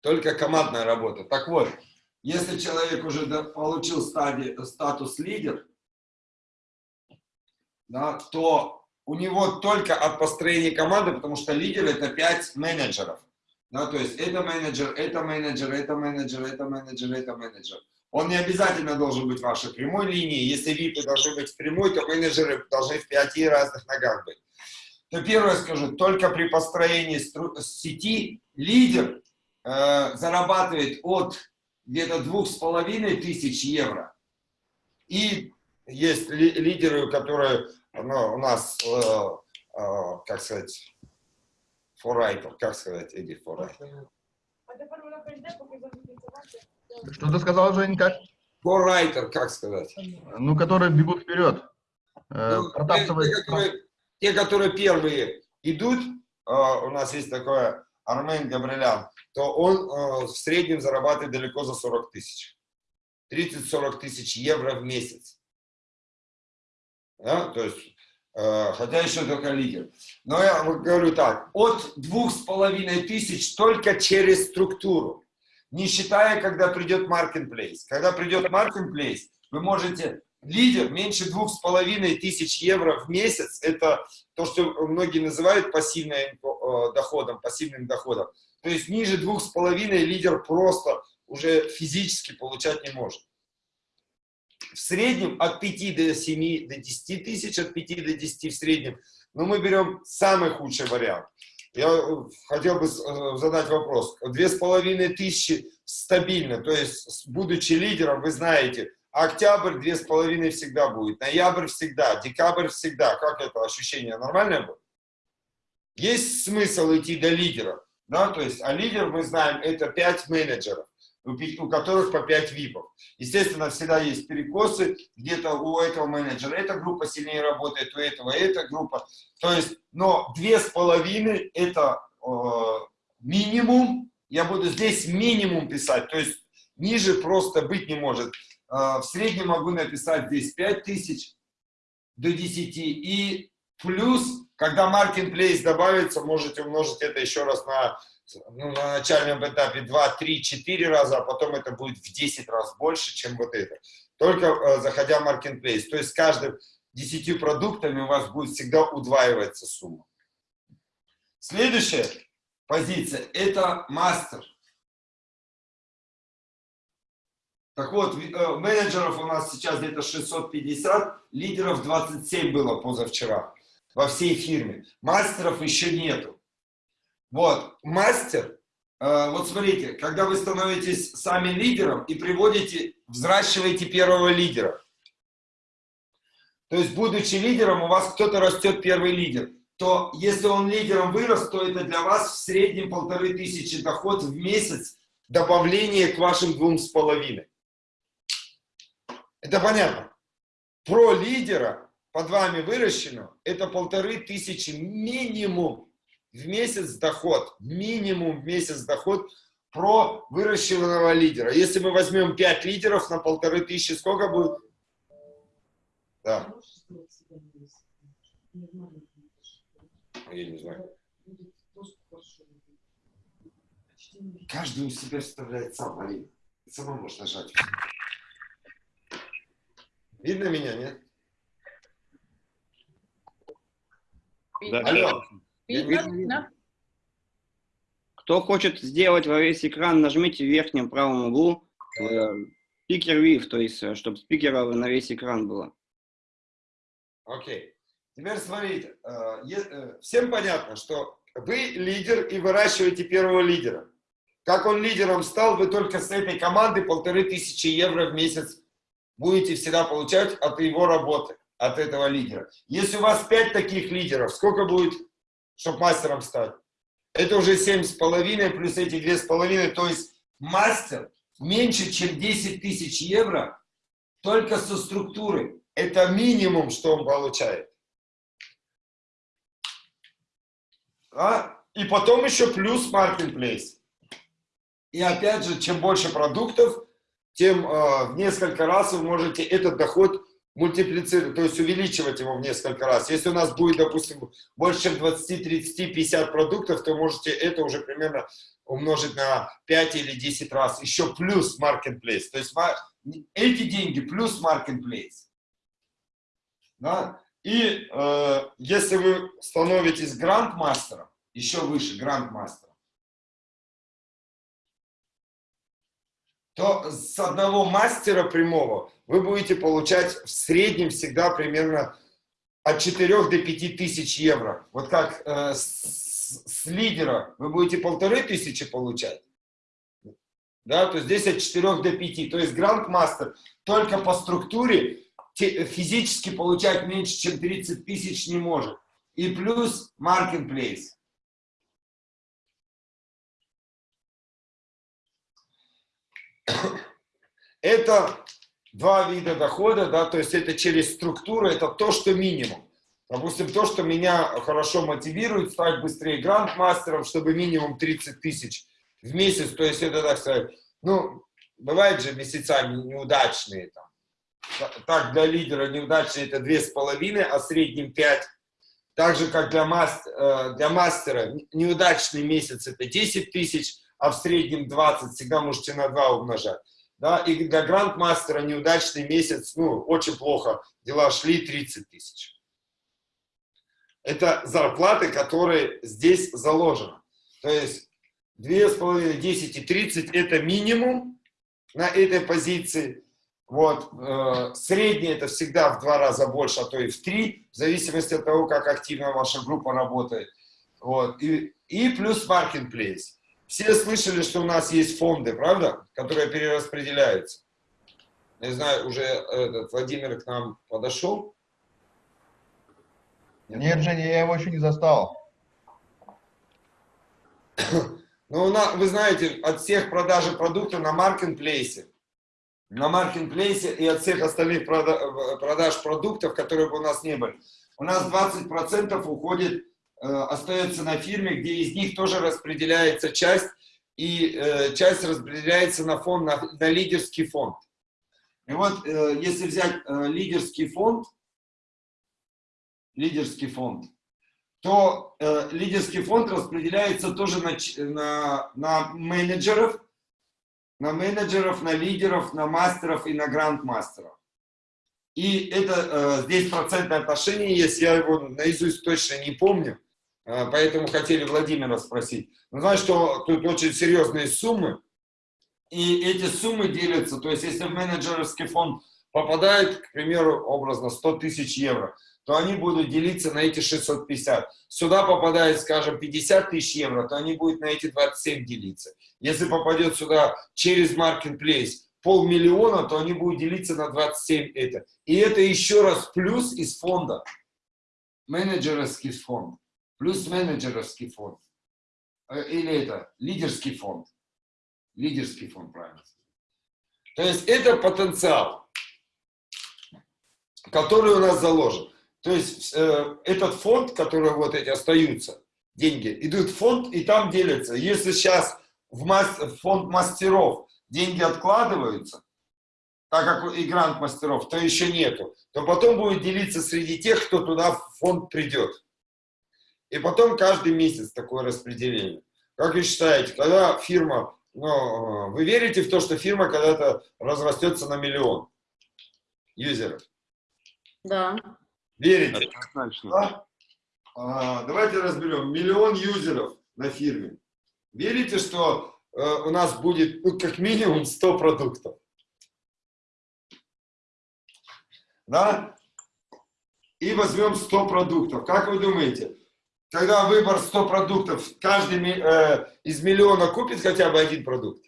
Только командная работа. Так вот, если человек уже получил стадии, статус лидер, да, то у него только от построения команды, потому что лидер это 5 менеджеров. Да, то есть это менеджер, это менеджер, это менеджер, это менеджер, это менеджер. Он не обязательно должен быть в вашей прямой линии. Если випы должны быть в прямой, то менеджеры должны в пяти разных ногах быть. То первое скажу, только при построении сети лидер э, зарабатывает от где-то двух с половиной тысяч евро. И есть ли, лидеры, которые ну, у нас, э, э, как сказать, форайтер, как сказать, Эдди, форайтер. Что ты сказал, Жень, как? Форайтер, как сказать? Ну, которые бегут вперед. Э, ну, те, те, которые, те, которые первые идут, э, у нас есть такой Армен Габрилян, то он э, в среднем зарабатывает далеко за 40 тысяч. 30-40 тысяч евро в месяц. Да? То есть Э, хотя еще только лидер. Но я говорю так, от двух с половиной тысяч только через структуру, не считая, когда придет marketplace. Когда придет marketplace, вы можете, лидер меньше двух с половиной тысяч евро в месяц, это то, что многие называют пассивным э, доходом, пассивным доходом. То есть ниже двух с половиной лидер просто уже физически получать не может в среднем от 5 до 7, до 10 тысяч, от 5 до 10 в среднем. Но мы берем самый худший вариант. Я э, хотел бы э, задать вопрос. Две с половиной тысячи стабильно, то есть, будучи лидером, вы знаете, октябрь две с половиной всегда будет, ноябрь всегда, декабрь всегда. Как это ощущение нормальное будет? Есть смысл идти до лидера, да, то есть, а лидер, мы знаем, это 5 менеджеров у которых по 5 випов. Естественно, всегда есть перекосы, где-то у этого менеджера эта группа сильнее работает, у этого эта группа. То есть, но две с половиной это э, минимум, я буду здесь минимум писать, то есть ниже просто быть не может. Э, в среднем могу написать здесь 5 тысяч до 10 и плюс, когда marketplace добавится, можете умножить это еще раз на ну, на начальном этапе 2, 3, 4 раза, а потом это будет в 10 раз больше, чем вот это. Только э, заходя в Marketplace. То есть с каждым 10 продуктами у вас будет всегда удваиваться сумма. Следующая позиция – это мастер. Так вот, э, менеджеров у нас сейчас где-то 650, лидеров 27 было позавчера во всей фирме. Мастеров еще нету. Вот, мастер, э, вот смотрите, когда вы становитесь сами лидером и приводите, взращиваете первого лидера. То есть, будучи лидером, у вас кто-то растет первый лидер. То, если он лидером вырос, то это для вас в среднем полторы тысячи доход в месяц добавление к вашим двум с половиной. Это понятно. Про лидера под вами выращенного это полторы тысячи минимум в месяц доход, минимум в месяц доход про выращенного лидера. Если мы возьмем 5 лидеров на полторы тысячи, сколько будет? Да. Я не знаю. Каждый у себя вставляет сам, Алина. Сама можешь нажать. Видно меня, нет? Да. Алло. Кто хочет сделать во весь экран, нажмите в верхнем правом углу спикер э, вив, то есть, э, чтобы спикера на весь экран было. Окей. Okay. Теперь смотрите, э, всем понятно, что вы лидер и выращиваете первого лидера. Как он лидером стал, вы только с этой команды полторы тысячи евро в месяц будете всегда получать от его работы, от этого лидера. Если у вас пять таких лидеров, сколько будет чтобы мастером стать. Это уже семь с половиной плюс эти две с половиной, то есть мастер меньше, чем 10 тысяч евро только со структуры. Это минимум, что он получает. А? И потом еще плюс marketplace. И опять же, чем больше продуктов, тем э, в несколько раз вы можете этот доход мультиплицировать, то есть увеличивать его в несколько раз. Если у нас будет, допустим, больше чем 20, 30, 50 продуктов, то можете это уже примерно умножить на 5 или 10 раз. Еще плюс marketplace. То есть эти деньги плюс marketplace. Да? И э, если вы становитесь грандмастером, еще выше грандмастера, то с одного мастера прямого вы будете получать в среднем всегда примерно от 4 до 5 тысяч евро. Вот как э, с, с лидера вы будете полторы тысячи получать, да, то здесь от 4 до 5. То есть грандмастер только по структуре физически получать меньше, чем 30 тысяч не может. И плюс marketplace. Это два вида дохода, да, то есть это через структуру, это то, что минимум. Допустим, то, что меня хорошо мотивирует стать быстрее грандмастером, чтобы минимум 30 тысяч в месяц, то есть это, так сказать, ну, бывают же месяца неудачные, там. так для лидера неудачные это две с половиной, а в среднем 5. Так же, как для, мастер, э, для мастера неудачный месяц это 10 тысяч, а в среднем 20, всегда можете на 2 умножать. Да, и для грандмастера неудачный месяц, ну, очень плохо, дела шли 30 тысяч. Это зарплаты, которые здесь заложены. То есть 2,5, 10 и 30 это минимум на этой позиции. Вот, э, средний это всегда в два раза больше, а то и в три, в зависимости от того, как активно ваша группа работает. Вот, и, и плюс marketplace. Все слышали, что у нас есть фонды, правда, которые перераспределяются. Не знаю, уже этот Владимир к нам подошел. Нет, Женя, я его еще не застал. Ну, вы знаете, от всех продажи продукта на маркетплейсе, на маркетплейсе и от всех остальных продаж продуктов, которые бы у нас не были, у нас 20% уходит Э, остается на фирме, где из них тоже распределяется часть, и э, часть распределяется на фонд, на, на лидерский фонд. И вот, э, если взять э, лидерский фонд, лидерский фонд, то э, лидерский фонд распределяется тоже на, на, на менеджеров, на менеджеров, на лидеров, на мастеров и на грандмастеров. И это э, здесь процентное отношение есть, я его наизусть точно не помню, поэтому хотели Владимира спросить. Ну, знаешь, что тут очень серьезные суммы, и эти суммы делятся, то есть если в менеджерский фонд попадает, к примеру, образно 100 тысяч евро, то они будут делиться на эти 650. Сюда попадает, скажем, 50 тысяч евро, то они будут на эти 27 делиться. Если попадет сюда через Marketplace полмиллиона, то они будут делиться на 27 это. И это еще раз плюс из фонда, менеджерский фонд плюс менеджеровский фонд. Э, или это лидерский фонд. Лидерский фонд, правильно. То есть это потенциал, который у нас заложен. То есть э, этот фонд, который вот эти остаются, деньги, идут в фонд и там делятся. Если сейчас в, мастер, в фонд мастеров деньги откладываются, так как и грант мастеров, то еще нету, то потом будет делиться среди тех, кто туда в фонд придет. И потом каждый месяц такое распределение. Как вы считаете, когда фирма, ну, вы верите в то, что фирма когда-то разрастется на миллион юзеров? Да. Верите? Да? А, давайте разберем. Миллион юзеров на фирме. Верите, что э, у нас будет ну, как минимум 100 продуктов? Да? И возьмем 100 продуктов. Как вы думаете, когда выбор 100 продуктов, каждый э, из миллиона купит хотя бы один продукт.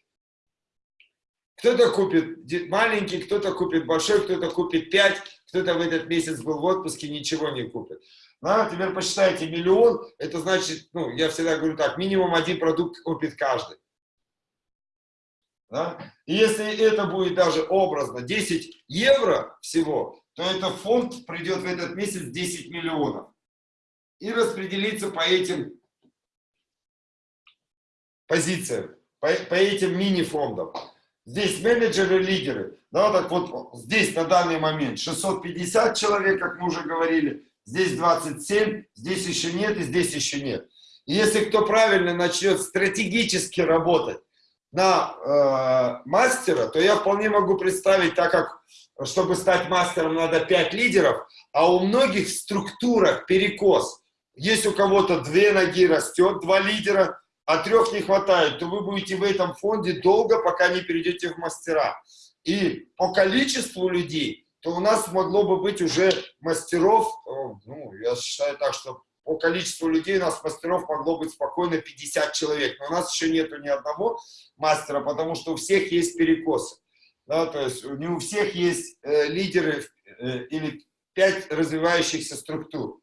Кто-то купит маленький, кто-то купит большой, кто-то купит 5, кто-то в этот месяц был в отпуске, ничего не купит. Ну, а теперь посчитайте, миллион, это значит, ну, я всегда говорю так, минимум один продукт купит каждый. Да? Если это будет даже образно 10 евро всего, то этот фонд придет в этот месяц 10 миллионов и распределиться по этим позициям, по, по этим мини-фондам. Здесь менеджеры, лидеры. Да, так вот здесь на данный момент 650 человек, как мы уже говорили, здесь 27, здесь еще нет и здесь еще нет. И если кто правильно начнет стратегически работать на э, мастера, то я вполне могу представить, так как, чтобы стать мастером, надо 5 лидеров, а у многих в структурах перекос. Есть у кого-то две ноги растет, два лидера, а трех не хватает, то вы будете в этом фонде долго, пока не перейдете в мастера. И по количеству людей, то у нас могло бы быть уже мастеров, э, ну, я считаю так, что по количеству людей у нас мастеров могло быть спокойно 50 человек. Но у нас еще нету ни одного мастера, потому что у всех есть перекосы. Да, то есть не у всех есть э, лидеры э, или пять развивающихся структур.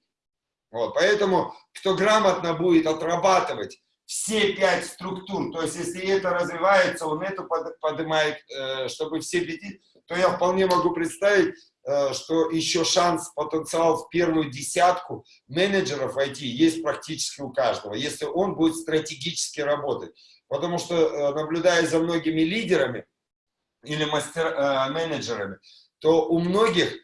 Вот, поэтому, кто грамотно будет отрабатывать все пять структур, то есть если это развивается, он это поднимает, э, чтобы все пяти, то я вполне могу представить, э, что еще шанс, потенциал в первую десятку менеджеров IT есть практически у каждого, если он будет стратегически работать. Потому что, э, наблюдая за многими лидерами или мастер, менеджерами, то у многих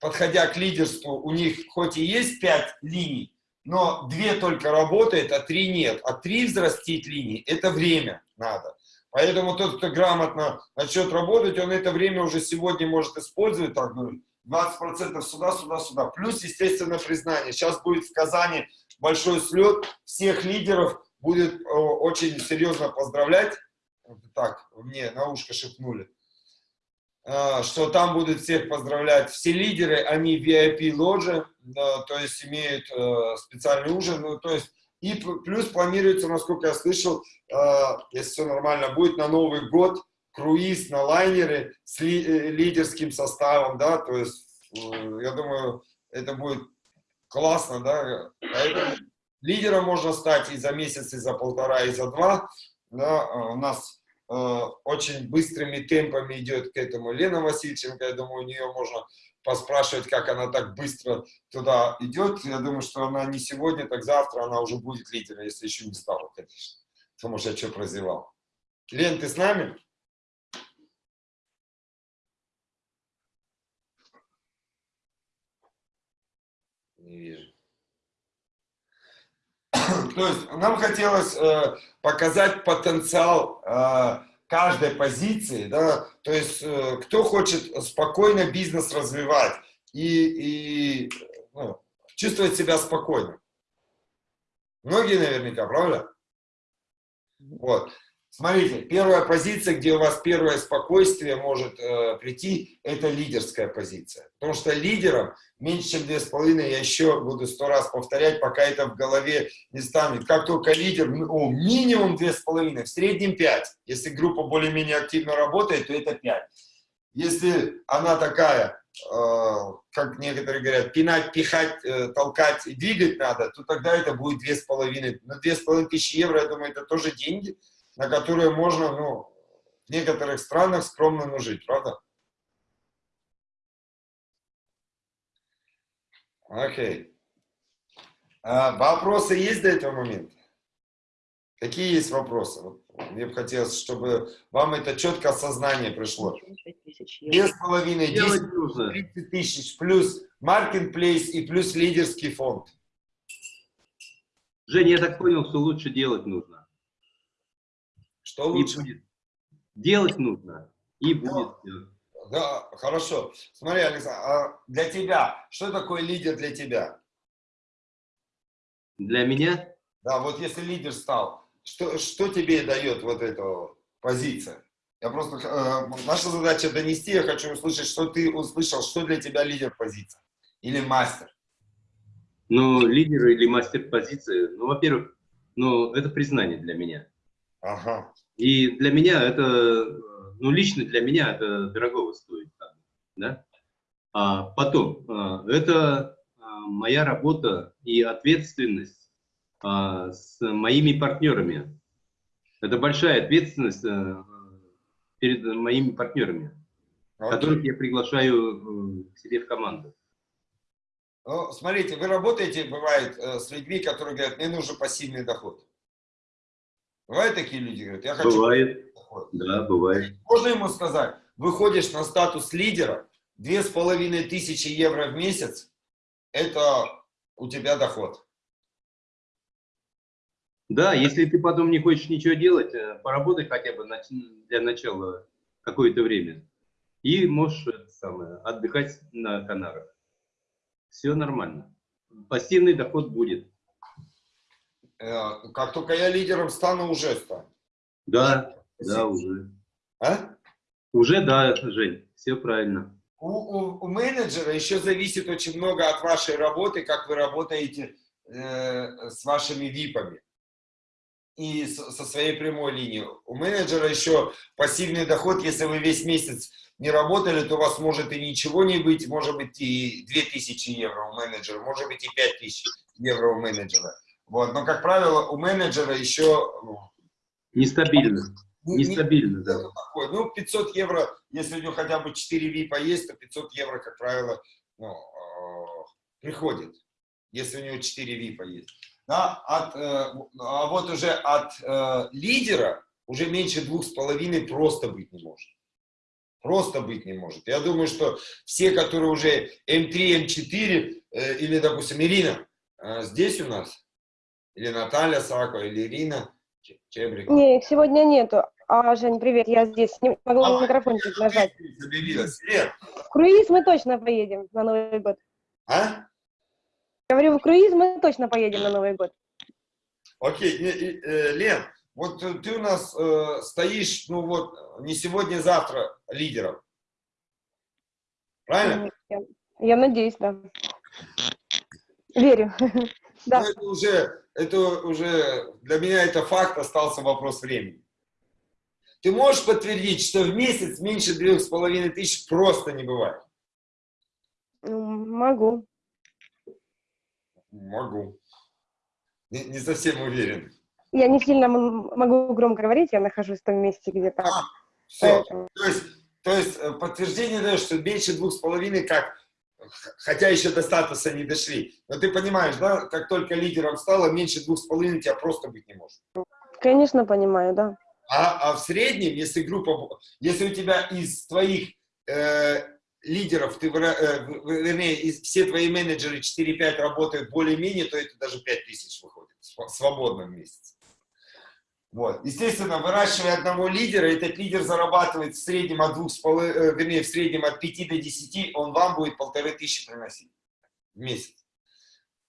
подходя к лидерству, у них хоть и есть пять линий, но две только работают, а три нет. А три взрастить линий – это время надо. Поэтому тот, кто грамотно начнет работать, он это время уже сегодня может использовать, так, ну, 20% сюда, сюда, сюда. Плюс, естественно, признание. Сейчас будет в Казани большой слет, всех лидеров будет очень серьезно поздравлять. Так, мне на ушко шепнули. А, что там будут всех поздравлять все лидеры, они VIP ложи, да, то есть имеют э, специальный ужин, ну, то есть и плюс планируется, насколько я слышал, э, если все нормально будет, на Новый год круиз на лайнере с ли, э, лидерским составом, да, то есть э, я думаю, это будет классно, да, поэтому лидером можно стать и за месяц, и за полтора, и за два, да, у нас Э, очень быстрыми темпами идет к этому Лена Васильченко. Я думаю, у нее можно поспрашивать, как она так быстро туда идет. Я думаю, что она не сегодня, так завтра она уже будет лидером, если еще не стала, конечно. Потому что я что прозевал. Лен, ты с нами? Не вижу. То есть нам хотелось э, показать потенциал э, каждой позиции, да, то есть э, кто хочет спокойно бизнес развивать и, и ну, чувствовать себя спокойно. Многие наверняка, правда? Вот. Смотрите, первая позиция, где у вас первое спокойствие может э, прийти, это лидерская позиция. Потому что лидером меньше, чем две с половиной, я еще буду сто раз повторять, пока это в голове не станет. Как только лидер, о, минимум две с половиной, в среднем пять. Если группа более-менее активно работает, то это пять. Если она такая, э, как некоторые говорят, пинать, пихать, э, толкать двигать надо, то тогда это будет две с половиной. На две с половиной тысячи евро, я думаю, это тоже деньги на которые можно, ну, в некоторых странах скромно ну, жить, правда? Окей. А, вопросы есть до этого момента? Какие есть вопросы? Вот, мне бы хотелось, чтобы вам это четкое осознание пришло. Две с половиной, 10, 30 тысяч, плюс маркетплейс и плюс лидерский фонд. Женя, я так понял, что лучше делать нужно. Что лучше? будет. Делать нужно, и будет да, Да, хорошо. Смотри, Александр, а для тебя, что такое лидер для тебя? Для меня? Да, вот если лидер стал, что, что тебе дает вот эта позиция? Я просто, э, наша задача донести, я хочу услышать, что ты услышал, что для тебя лидер позиция или мастер. Ну, лидер или мастер позиции, ну, во-первых, ну, это признание для меня. Ага. И для меня это, ну, лично для меня это дорогого стоит. Да? А потом, а, это а, моя работа и ответственность с моими партнерами. Это большая ответственность перед моими партнерами, okay. которых я приглашаю к себе в команду. Ну, смотрите, вы работаете, бывает, э, с людьми, которые говорят, мне нужен пассивный доход. Бывают такие люди, говорят, я хочу... Бывает. Да, бывает. Можно ему сказать, выходишь на статус лидера, две с половиной тысячи евро в месяц, это у тебя доход. Да, если ты потом не хочешь ничего делать, э, поработай хотя бы для начала какое-то время. И можешь это самое, отдыхать на Канарах. Все нормально. Пассивный доход будет. Э, Как только я лидером стану, уже стану. Да, да, уже. А? Уже да, Жень, все правильно. У, у- у менеджера еще зависит очень много от вашей работы, как вы работаете э, с вашими випами и с- со своей прямой линией. У менеджера еще пассивный доход, если вы весь месяц не работали, то у вас может и ничего не быть, может быть и 2000 евро у менеджера, может быть и 5000 евро у менеджера. Вот. Но, как правило, у менеджера еще Нестабильно. не- не- Нестабильно, да. такое. Ну, 500 евро, если у него хотя бы 4 випа есть, то 500 евро, как правило, ну, э, приходит, если у него 4 випа есть. Да, от, э, а вот уже от э, лидера уже меньше двух с половиной просто быть не может. Просто быть не может. Я думаю, что все, которые уже М3, М4, э, или, допустим, Ирина, э, здесь у нас, или Наталья Сакова, или Ирина Че- Чебрик. Не, их сегодня нету. А, Жень, привет, я здесь. Не могла А, микрофончик нажать. Заберилась. Лен, В круиз мы точно поедем на Новый год. а? Говорю, в круиз мы точно поедем на Новый год. Окей, э, Лен, вот ты у нас э, стоишь, ну вот, не сегодня-завтра лидером. Правильно? Я, я надеюсь, да. Верю. Да. Это уже, это уже, для меня это факт, остался вопрос времени. Ты можешь подтвердить, что в месяц меньше трех с половиной тысяч просто не бывает? Ну, Могу. Могу. Не, не совсем уверен. Я не сильно могу громко говорить, я нахожусь в том месте, где так. Все. Поэтому- То есть, то есть э, подтверждение даешь, что меньше двух с половиной, как, хотя еще до статуса не дошли. Но ты понимаешь, да, как только лидером стало, меньше двух с половиной тебя просто быть не может. Конечно, понимаю, да. А, а в среднем, если группа, если у тебя из твоих э, лидеров, ты, э, вернее, из, все твои менеджеры 4-5 работают более-менее, то это даже 5 тысяч выходит свободно в месяц. Вот. Естественно, выращивая одного лидера, этот лидер зарабатывает в среднем от двух с полы- э, вернее, в среднем от 5 до 10, он вам будет полторы тысячи приносить в месяц.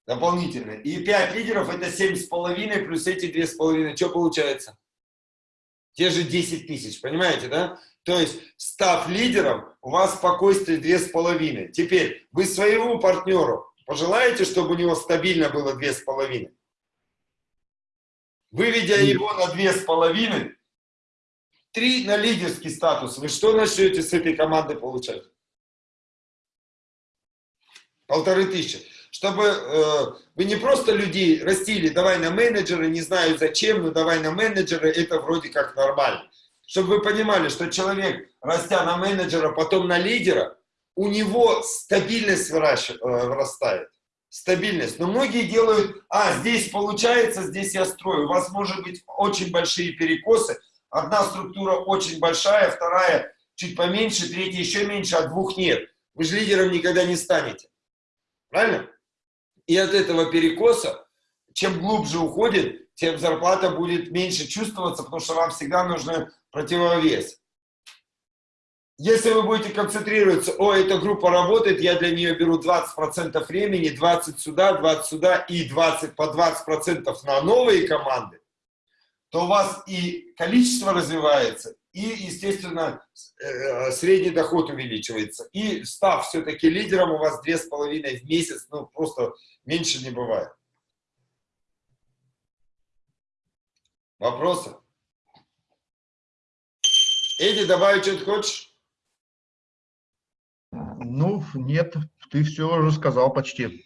Дополнительно. И 5 лидеров это 7,5 плюс эти 2,5. Что получается? Те же 10 тысяч, понимаете, да? То есть, став лидером, у вас спокойствие 2,5. Теперь, вы своему партнеру пожелаете, чтобы у него стабильно было 2,5? Выведя его на 2,5, 3 на лидерский статус, вы что начнете с этой командой получать? Полторы тысячи. Чтобы э, вы не просто людей растили, давай на менеджера, не знаю зачем, но давай на менеджера, это вроде как нормально. Чтобы вы понимали, что человек, растя на менеджера, потом на лидера, у него стабильность э, вырастает. Стабильность. Но многие делают, а, здесь получается, здесь я строю. У вас может быть очень большие перекосы. Одна структура очень большая, вторая чуть поменьше, третья еще меньше, а двух нет. Вы же лидером никогда не станете. Правильно? И от этого перекоса, чем глубже уходит, тем зарплата будет меньше чувствоваться, потому что вам всегда нужен противовес. Если вы будете концентрироваться, о, эта группа работает, я для нее беру 20% времени, 20 сюда, 20 сюда и 20 по 20% на новые команды, то у вас и количество развивается, и, естественно, э, средний доход увеличивается. И став все-таки лидером, у вас 2,5 в месяц, ну, просто меньше не бывает. Вопросы? Эдди, добавить что-то хочешь? Ну, нет, ты все уже сказал почти.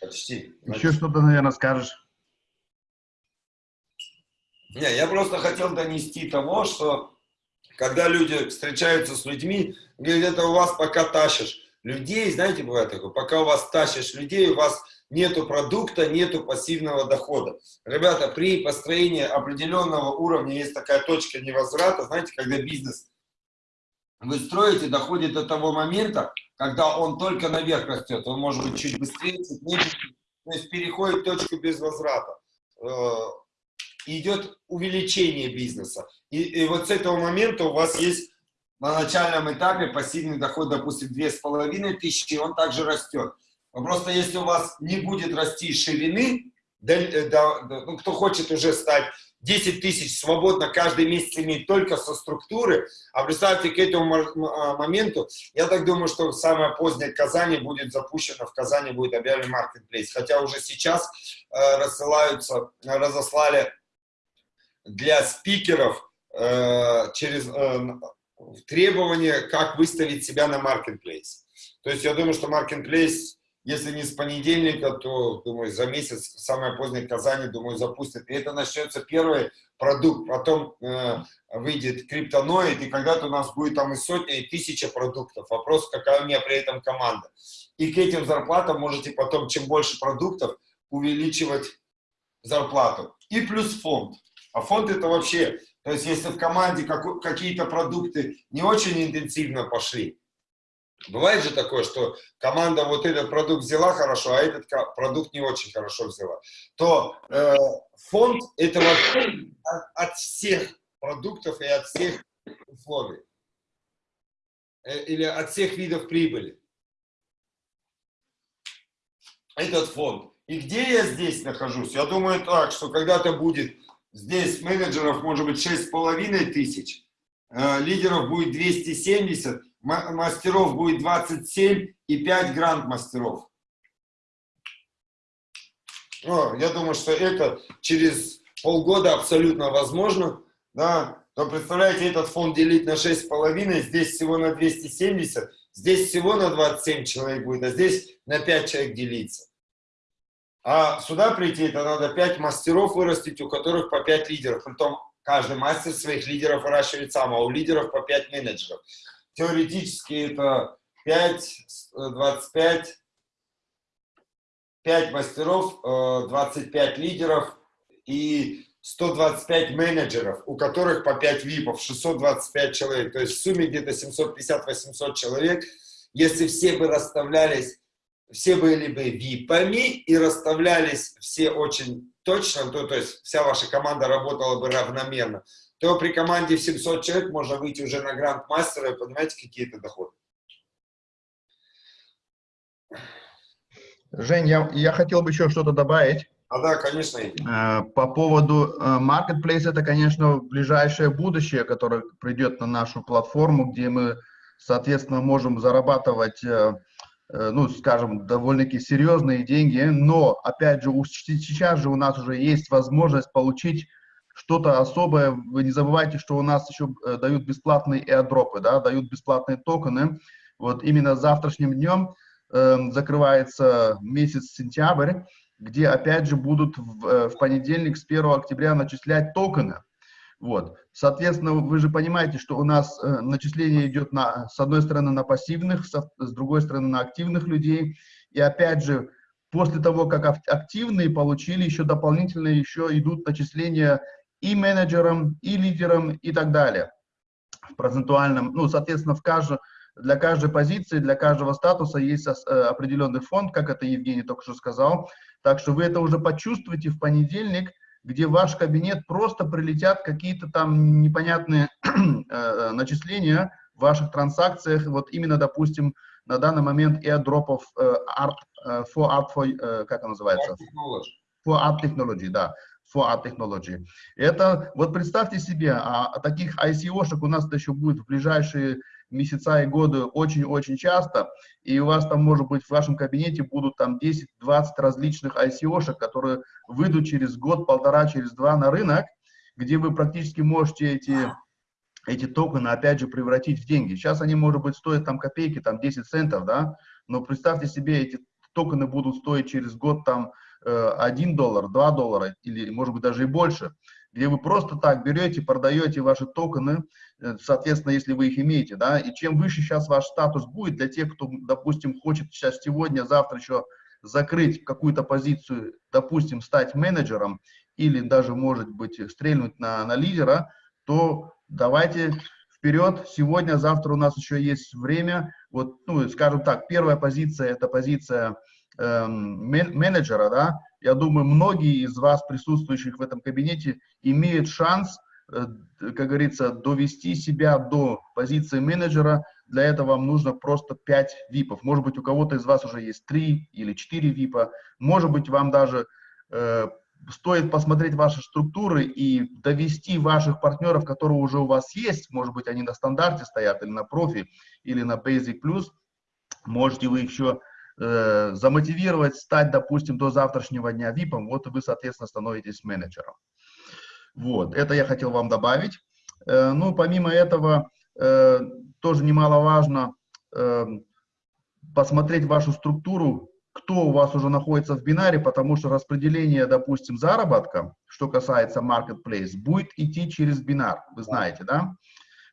Почти. Еще что-то, наверное, скажешь. Не, я просто хотел донести того, что когда люди встречаются с людьми, говорят, это у вас пока тащишь людей, знаете, бывает такое, пока у вас тащишь людей, у вас нету продукта, нету пассивного дохода. Ребята, при построении определенного уровня есть такая точка невозврата, знаете, когда бизнес вы строите, доходит до того момента, когда он только наверх растет, он может быть чуть быстрее, чуть медленнее, то есть переходит точку без возврата. Э, идет увеличение бизнеса. И, и вот с этого момента у вас есть на начальном этапе пассивный доход, допустим, 2500, и он также растет. Просто если у вас не будет расти ширины, да, да, ну, кто хочет уже стать 10 тысяч свободно каждый месяц иметь только со структуры, а представьте, к этому а, моменту, я так думаю, что самое позднее Казани будет запущено, в Казани будет объявлен маркетплейс, хотя уже сейчас э, рассылаются, разослали для спикеров э, через э, требования, как выставить себя на маркетплейс. То есть я думаю, что маркетплейс если не с понедельника, то, думаю, за месяц, самое позднее Казани, думаю, запустят. И это начнется первый продукт, потом э, выйдет криптоноид, и когда-то у нас будет там и сотня, и тысяча продуктов. Вопрос, какая у меня при этом команда. И к этим зарплатам можете потом, чем больше продуктов, увеличивать зарплату. И плюс фонд. А фонд это вообще, то есть если в команде какие-то продукты не очень интенсивно пошли, Бывает же такое, что команда вот этот продукт взяла хорошо, а этот продукт не очень хорошо взяла. То э, фонд это вообще от, от всех продуктов и от всех условий. Э, или от всех видов прибыли. Этот фонд. И где я здесь нахожусь? Я думаю так, что когда-то будет здесь менеджеров может быть 6,5 тысяч, э, лидеров будет 270, мастеров будет 27 и 5 гранд-мастеров. Ну, я думаю, что это через полгода абсолютно возможно. Да? То представляете, этот фонд делить на 6,5, здесь всего на 270, здесь всего на 27 человек будет, а здесь на 5 человек делиться. А сюда прийти, это надо 5 мастеров вырастить, у которых по 5 лидеров. Притом каждый мастер своих лидеров выращивает сам, а у лидеров по 5 менеджеров теоретически это 5, 25, 5 мастеров, 25 э, лидеров и 125 менеджеров, у которых по 5 випов, 625 человек. То есть в сумме где-то 750-800 человек. Если все бы расставлялись, все были бы випами и расставлялись все очень точно, то, то есть вся ваша команда работала бы равномерно, то при команде в 700 человек можно выйти уже на гранд-мастера и понимаете, какие это доходы. Жень, я, я хотел бы еще что-то добавить. А да, конечно. Э, по поводу э, Marketplace, это, конечно, ближайшее будущее, которое придет на нашу платформу, где мы, соответственно, можем зарабатывать, э, ну, скажем, довольно-таки серьезные деньги, но, опять же, сейчас же у нас уже есть возможность получить что-то особое. Вы не забывайте, что у нас еще э, дают бесплатные airdropы, да, дают бесплатные токены. Вот именно завтрашним днем э, закрывается месяц сентябрь, где опять же будут в, э, в понедельник с 1 октября начислять токены. Вот. Соответственно, вы же понимаете, что у нас э, начисление идет на, с одной стороны на пассивных, со, с другой стороны на активных людей. И опять же, после того, как активные получили, еще дополнительно еще идут начисления и менеджером, и лидером, и так далее. В процентуальном, ну, соответственно, в каждом, для каждой позиции, для каждого статуса есть э, определенный фонд, как это Евгений только что сказал. Так что вы это уже почувствуете в понедельник, где в ваш кабинет просто прилетят какие-то там непонятные э, начисления в ваших транзакциях. Вот именно, допустим, на данный момент airdropов э, art, э, for art, for, э, как он называется? For art technology, да for Art Technology. Это, вот представьте себе, а, таких ICO-шек у нас еще будет в ближайшие месяца и годы очень-очень часто, и у вас там, может быть, в вашем кабинете будут там 10-20 различных ICO-шек, которые выйдут через год, полтора, через два на рынок, где вы практически можете эти, эти токены, опять же, превратить в деньги. Сейчас они, может быть, стоят там копейки, там 10 центов, да, но представьте себе, эти токены будут стоить через год там 1 э, доллар, 2 доллара или, может быть, даже и больше, где вы просто так берете, продаете ваши токены, э, соответственно, если вы их имеете, да, и чем выше сейчас ваш статус будет для тех, кто, допустим, хочет сейчас сегодня, завтра еще закрыть какую-то позицию, допустим, стать менеджером или даже, может быть, стрельнуть на, на лидера, то давайте вперед. Сегодня, завтра у нас еще есть время. Вот, ну, скажем так, первая позиция – это позиция менеджера, да. Я думаю, многие из вас, присутствующих в этом кабинете, имеют шанс, э, как говорится, довести себя до позиции менеджера. Для этого вам нужно просто 5 випов. Может быть, у кого-то из вас уже есть 3 или 4 випа. Может быть, вам даже э, стоит посмотреть ваши структуры и довести ваших партнеров, которые уже у вас есть, может быть, они на стандарте стоят, или на профи, или на Basic Plus, можете вы еще э, замотивировать стать, допустим, до завтрашнего дня VIP, вот вы, соответственно, становитесь менеджером. Вот, это я хотел вам добавить. Э, ну, помимо этого, э, тоже немаловажно э, посмотреть вашу структуру, кто у вас уже находится в бинаре, потому что распределение, допустим, заработка, что касается marketplace, будет идти через бинар, вы знаете, да?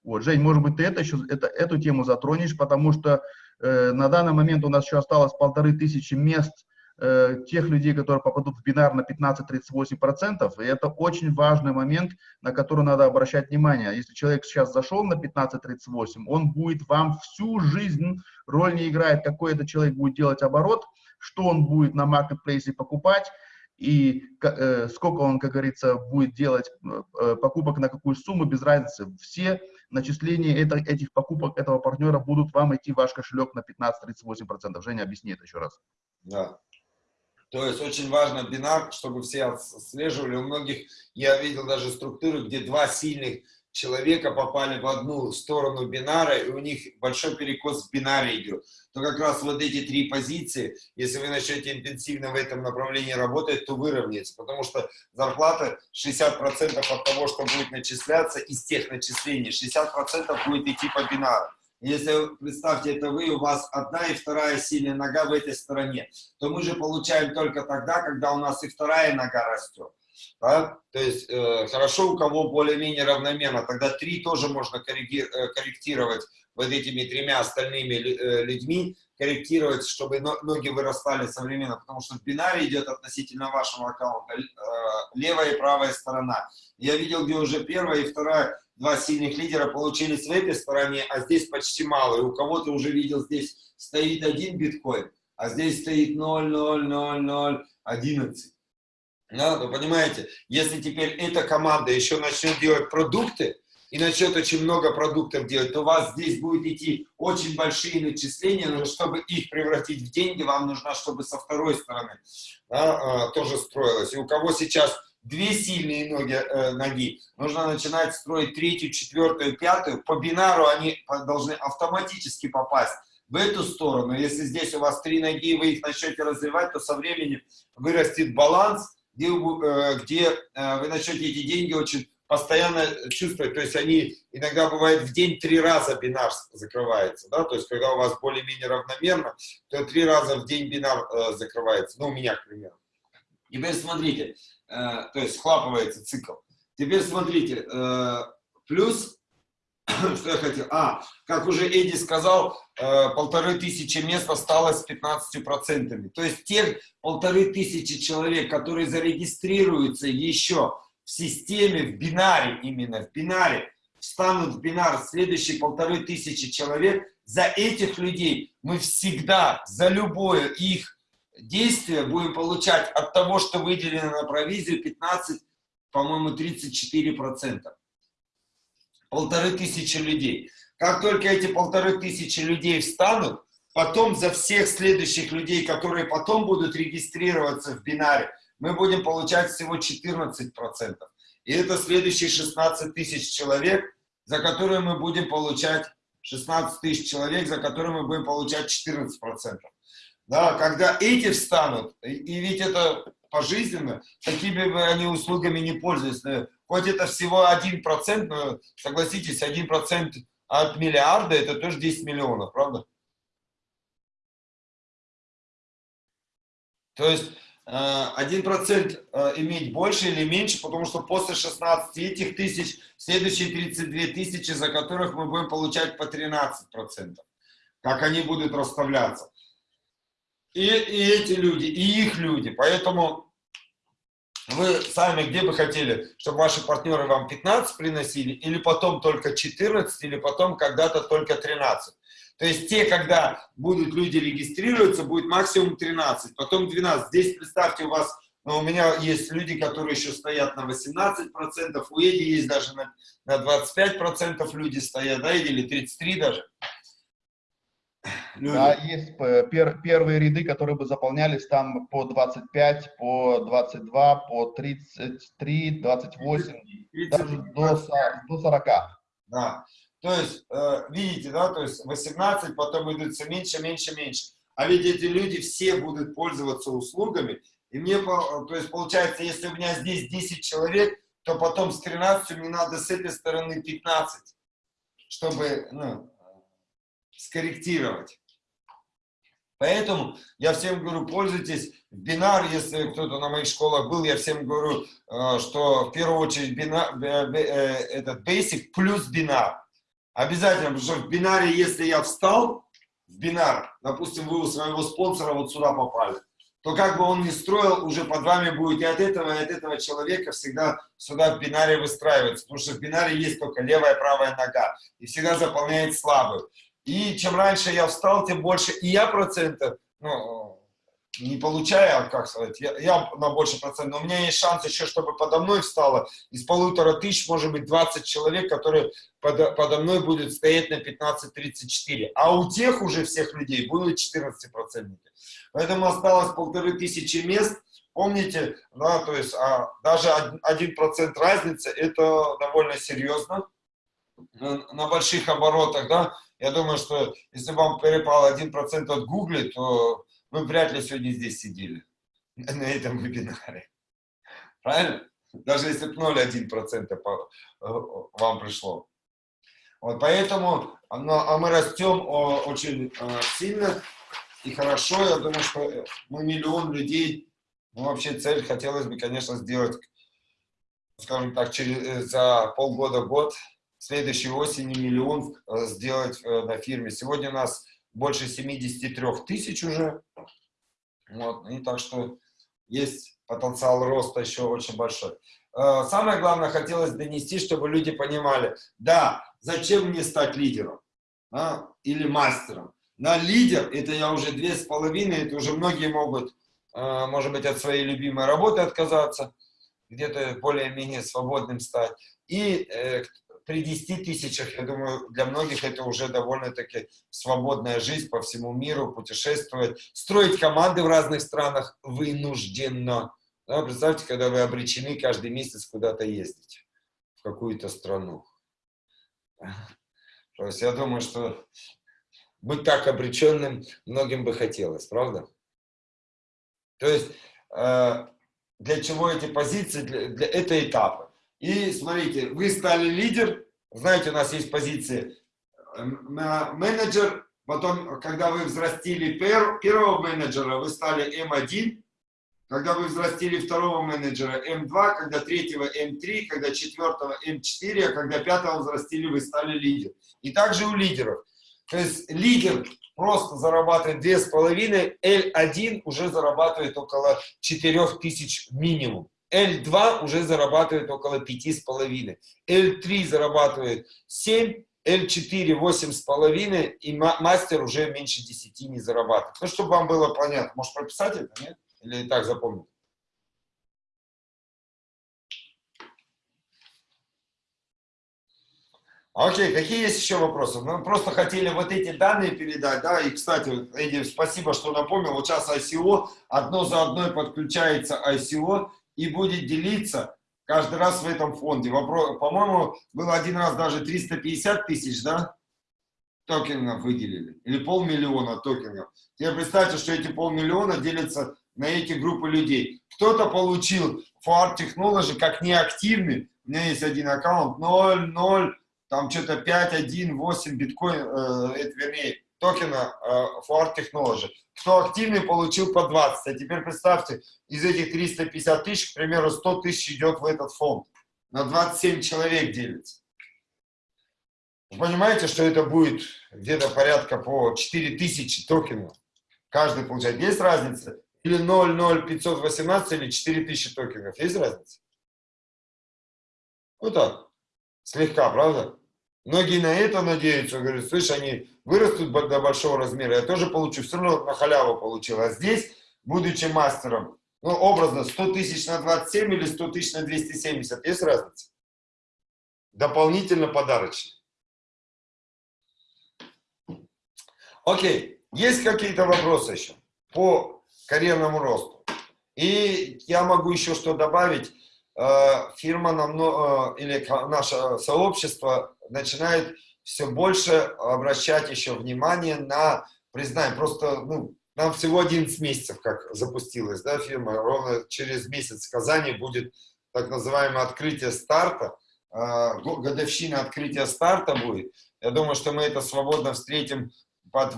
Вот, Жень, может быть, ты это еще, это, эту тему затронешь, потому что на данный момент у нас еще осталось полторы тысячи мест э, тех людей, которые попадут в бинар на 15-38%, и это очень важный момент, на который надо обращать внимание. Если человек сейчас зашел на 15-38, он будет вам всю жизнь, роль не играет, какой этот человек будет делать оборот, что он будет на маркетплейсе покупать и э, сколько он, как говорится, будет делать э, покупок на какую сумму, без разницы. Все начисления это, этих покупок этого партнера будут вам идти в ваш кошелек на 15-38%. Женя, объясни это еще раз. Да. То есть очень важно бинар, чтобы все отслеживали. У многих, я видел даже структуры, где два сильных человека попали в одну сторону бинара, и у них большой перекос в бинаре идет, то как раз вот эти три позиции, если вы начнете интенсивно в этом направлении работать, то выровняется, потому что зарплата 60% от того, что будет начисляться из тех начислений, 60% будет идти по бинару. Если, представьте, это вы, у вас одна и вторая сильная нога в этой стороне, то мы же получаем только тогда, когда у нас и вторая нога растет. Да? То есть э, хорошо у кого более-менее равномерно, тогда три тоже можно э, корректировать вот этими тремя остальными э, людьми, корректировать, чтобы ноги вырастали современно, потому что в бинаре идет относительно вашего аккаунта э, левая и правая сторона. Я видел, где уже первая и вторая, два сильных лидера получились в этой стороне, а здесь почти мало. И у кого-то уже видел, здесь стоит один биткоин, а здесь стоит 0, 0, 0, 0, 11. Да, вы понимаете, если теперь эта команда еще начнет делать продукты, и начнет очень много продуктов делать, то у вас здесь будет идти очень большие начисления, но чтобы их превратить в деньги, вам нужно, чтобы со второй стороны да, тоже строилось. И у кого сейчас две сильные ноги, э, ноги, нужно начинать строить третью, четвертую, пятую. По бинару они должны автоматически попасть в эту сторону. Если здесь у вас три ноги, вы их начнете развивать, то со временем вырастет баланс, где, э, где э, вы начнете эти деньги очень постоянно чувствовать, то есть они иногда бывает в день три раза бинар закрывается, да, то есть когда у вас более-менее равномерно, то три раза в день бинар э, закрывается, ну у меня, к примеру. Теперь смотрите, э, то есть схлапывается цикл. Теперь смотрите, э, плюс, что я хотел, а, как уже Эдди сказал, э, полторы тысячи мест осталось с 15%. То есть тех полторы тысячи человек, которые зарегистрируются еще в системе, в бинаре именно, в бинаре, встанут в бинар следующие полторы тысячи человек, за этих людей мы всегда, за любое их действие будем получать от того, что выделено на провизию 15, по-моему, 34%. Полторы тысячи людей. Как только эти полторы тысячи людей встанут, потом за всех следующих людей, которые потом будут регистрироваться в бинаре, мы будем получать всего 14%. И это следующие 16 тысяч человек, за которые мы будем получать 16 тысяч человек, за которые мы будем получать 14%. Да, когда эти встанут, и ведь это пожизненно, такими бы они услугами не пользуются. Э, хоть это всего 1%, но согласитесь, 1% от миллиарда это тоже 10 миллионов, правда? То есть 1% э, иметь больше или меньше, потому что после 16 этих тысяч, следующие 32 тысячи, за которых мы будем получать по 13%. Как они будут расставляться. и, и эти люди, и их люди. Поэтому вы сами где бы хотели, чтобы ваши партнеры вам 15 приносили, или потом только 14, или потом когда-то только 13. То есть те, когда будут люди регистрироваться, будет максимум 13, потом 12. Здесь представьте, у вас, ну, у меня есть люди, которые еще стоят на 18%, у Эди есть даже на, на 25% люди стоят, да, или 33 даже. Люди. Да, есть э, пер, первые ряды, которые бы заполнялись там по 25, по 22, по 33, 28, 30, даже до, со- до 40. Да. То есть, э, видите, да, то есть 18, потом идут все меньше, меньше, меньше. А ведь эти люди все будут пользоваться услугами. И мне, то есть, получается, если у меня здесь 10 человек, то потом с 13 мне надо с этой стороны 15, чтобы, ну, скорректировать. Поэтому я всем говорю, пользуйтесь бинар, если кто-то на моих школах был, я всем говорю, э, что в первую очередь бинар, э, этот basic плюс бинар. Обязательно, потому что в бинаре, если я встал в бинар, допустим, вы у своего спонсора вот сюда попали, то как бы он ни строил, уже под вами будет и от этого, и от этого человека всегда сюда в бинаре выстраивается, потому что в бинаре есть только левая и правая нога, и всегда заполняет слабую. И чем раньше я встал, тем больше и я процентов, ну, не получаю, а как сказать, я, я на больше процентов, но у меня есть шанс еще, чтобы подо мной встало из полутора тысяч, может быть, 20 человек, которые подо, подо мной будут стоять на 15-34. А у тех уже всех людей будут 14 процентники. Поэтому осталось полторы тысячи мест. Помните, да, то есть а, даже один процент разницы, это довольно серьезно на, на больших оборотах, да. Я думаю, что если вам перепал 1% от Гугли, то вы вряд ли сегодня здесь сидели, на этом вебинаре. Правильно? Даже если бы 0,1% по- э, вам пришло. Вот поэтому но, а мы растем очень э, сильно и хорошо. Я думаю, что э, мы миллион людей, ну вообще цель хотелось бы, конечно, сделать, скажем так, через, за полгода-год, следующей осенью миллион э, сделать э, на фирме. Сегодня у нас больше 73 тысяч уже. Вот, и так что есть потенциал роста еще очень большой. Э, Самое главное, хотелось донести, чтобы люди понимали, да, зачем мне стать лидером а, или мастером. На лидер, это я уже две с половиной, это уже многие могут, может быть, от своей любимой работы отказаться, где-то более-менее свободным стать. И при 10 тысячах, я думаю, для многих это уже довольно-таки свободная жизнь по всему миру, путешествовать, строить команды в разных странах вынужденно. Да, представьте, когда вы обречены каждый месяц куда-то ездить, в какую-то страну. То есть я думаю, что быть так обреченным многим бы хотелось, правда? То есть э, для чего эти позиции? Для, для, это этапы. И смотрите, вы стали лидер, знаете, у нас есть позиции э, менеджер, потом, когда вы взрастили пер, первого менеджера, вы стали М1, когда вы взрастили второго менеджера М2, когда третьего М3, когда четвертого М4, а когда пятого взрастили, вы стали лидер. И также у лидеров. То есть лидер просто зарабатывает 2,5, L1 уже зарабатывает около 4000 минимум. L2 уже зарабатывает около 5,5. L3 зарабатывает 7, L4 8,5 и мастер уже меньше 10 не зарабатывает. Ну, чтобы вам было понятно. Может прописать это, нет? Или и так запомнить? Окей, какие есть еще вопросы? Мы просто хотели вот эти данные передать, да, и, кстати, Эдди, спасибо, что напомнил, вот сейчас ICO, одно за одной подключается ICO и будет делиться каждый раз в этом фонде. По-моему, было один раз даже 350 тысяч, да, токенов выделили, или полмиллиона токенов. Теперь представьте, что эти полмиллиона делятся на эти группы людей. Кто-то получил FOR Technology как неактивный, у меня есть один аккаунт, 0, 0, там что-то 5, 1, 8 биткоин, э, это, вернее, токена э, FOR Technology. Кто активный, получил по 20. А теперь представьте, из этих 350 тысяч, к примеру, 100 тысяч идет в этот фонд. На 27 человек делится. Вы понимаете, что это будет где-то порядка по 4000 токенов Каждый получает. Есть разница? Или 0,0518 или 4000 токенов. Есть разница? Ну так, слегка, правда? Многие на это надеются, говорят, слышь, они вырастут до большого размера, я тоже получу, все равно на халяву получил. А здесь, будучи мастером, ну, образно, 100 тысяч на 27 или 100 тысяч на 270, есть разница? Дополнительно подарочный. Окей, есть какие-то вопросы еще по карьерному росту? И я могу еще что добавить. Э, фирма намного, э, или наше сообщество начинает все больше обращать еще внимание на признание. Просто, ну, нам всего 11 месяцев, как запустилась да, фирма. Ровно через месяц в Казани будет так называемое открытие старта. Э, годовщина открытия старта будет. Я думаю, что мы это свободно встретим под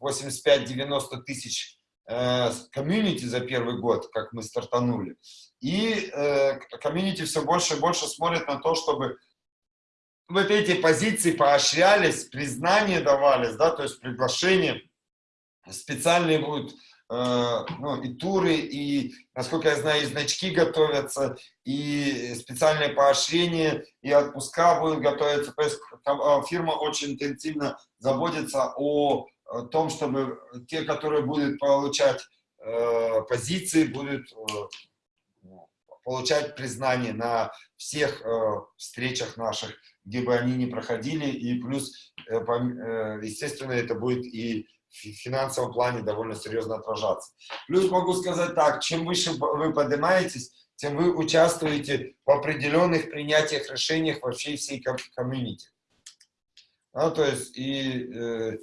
85-90 тысяч комьюнити за первый год, как мы стартанули. И э, комьюнити все больше и больше смотрит на то, чтобы вот эти позиции поощрялись, признание давались, да, то есть приглашения, специальные будут э, ну, и туры, и, насколько я знаю, и значки готовятся, и специальные поощрения, и отпуска будут готовиться. То есть э, фирма очень интенсивно заботится о том, чтобы те, которые будут получать э, позиции, будут получать признание на всех встречах наших, где бы они ни проходили, и плюс, э, э, естественно, это будет и в финансовом плане довольно серьезно отражаться. Плюс могу сказать так, чем выше вы поднимаетесь, тем вы участвуете в определенных принятиях, решениях во всей всей комьюнити. Ну, то есть, и, э,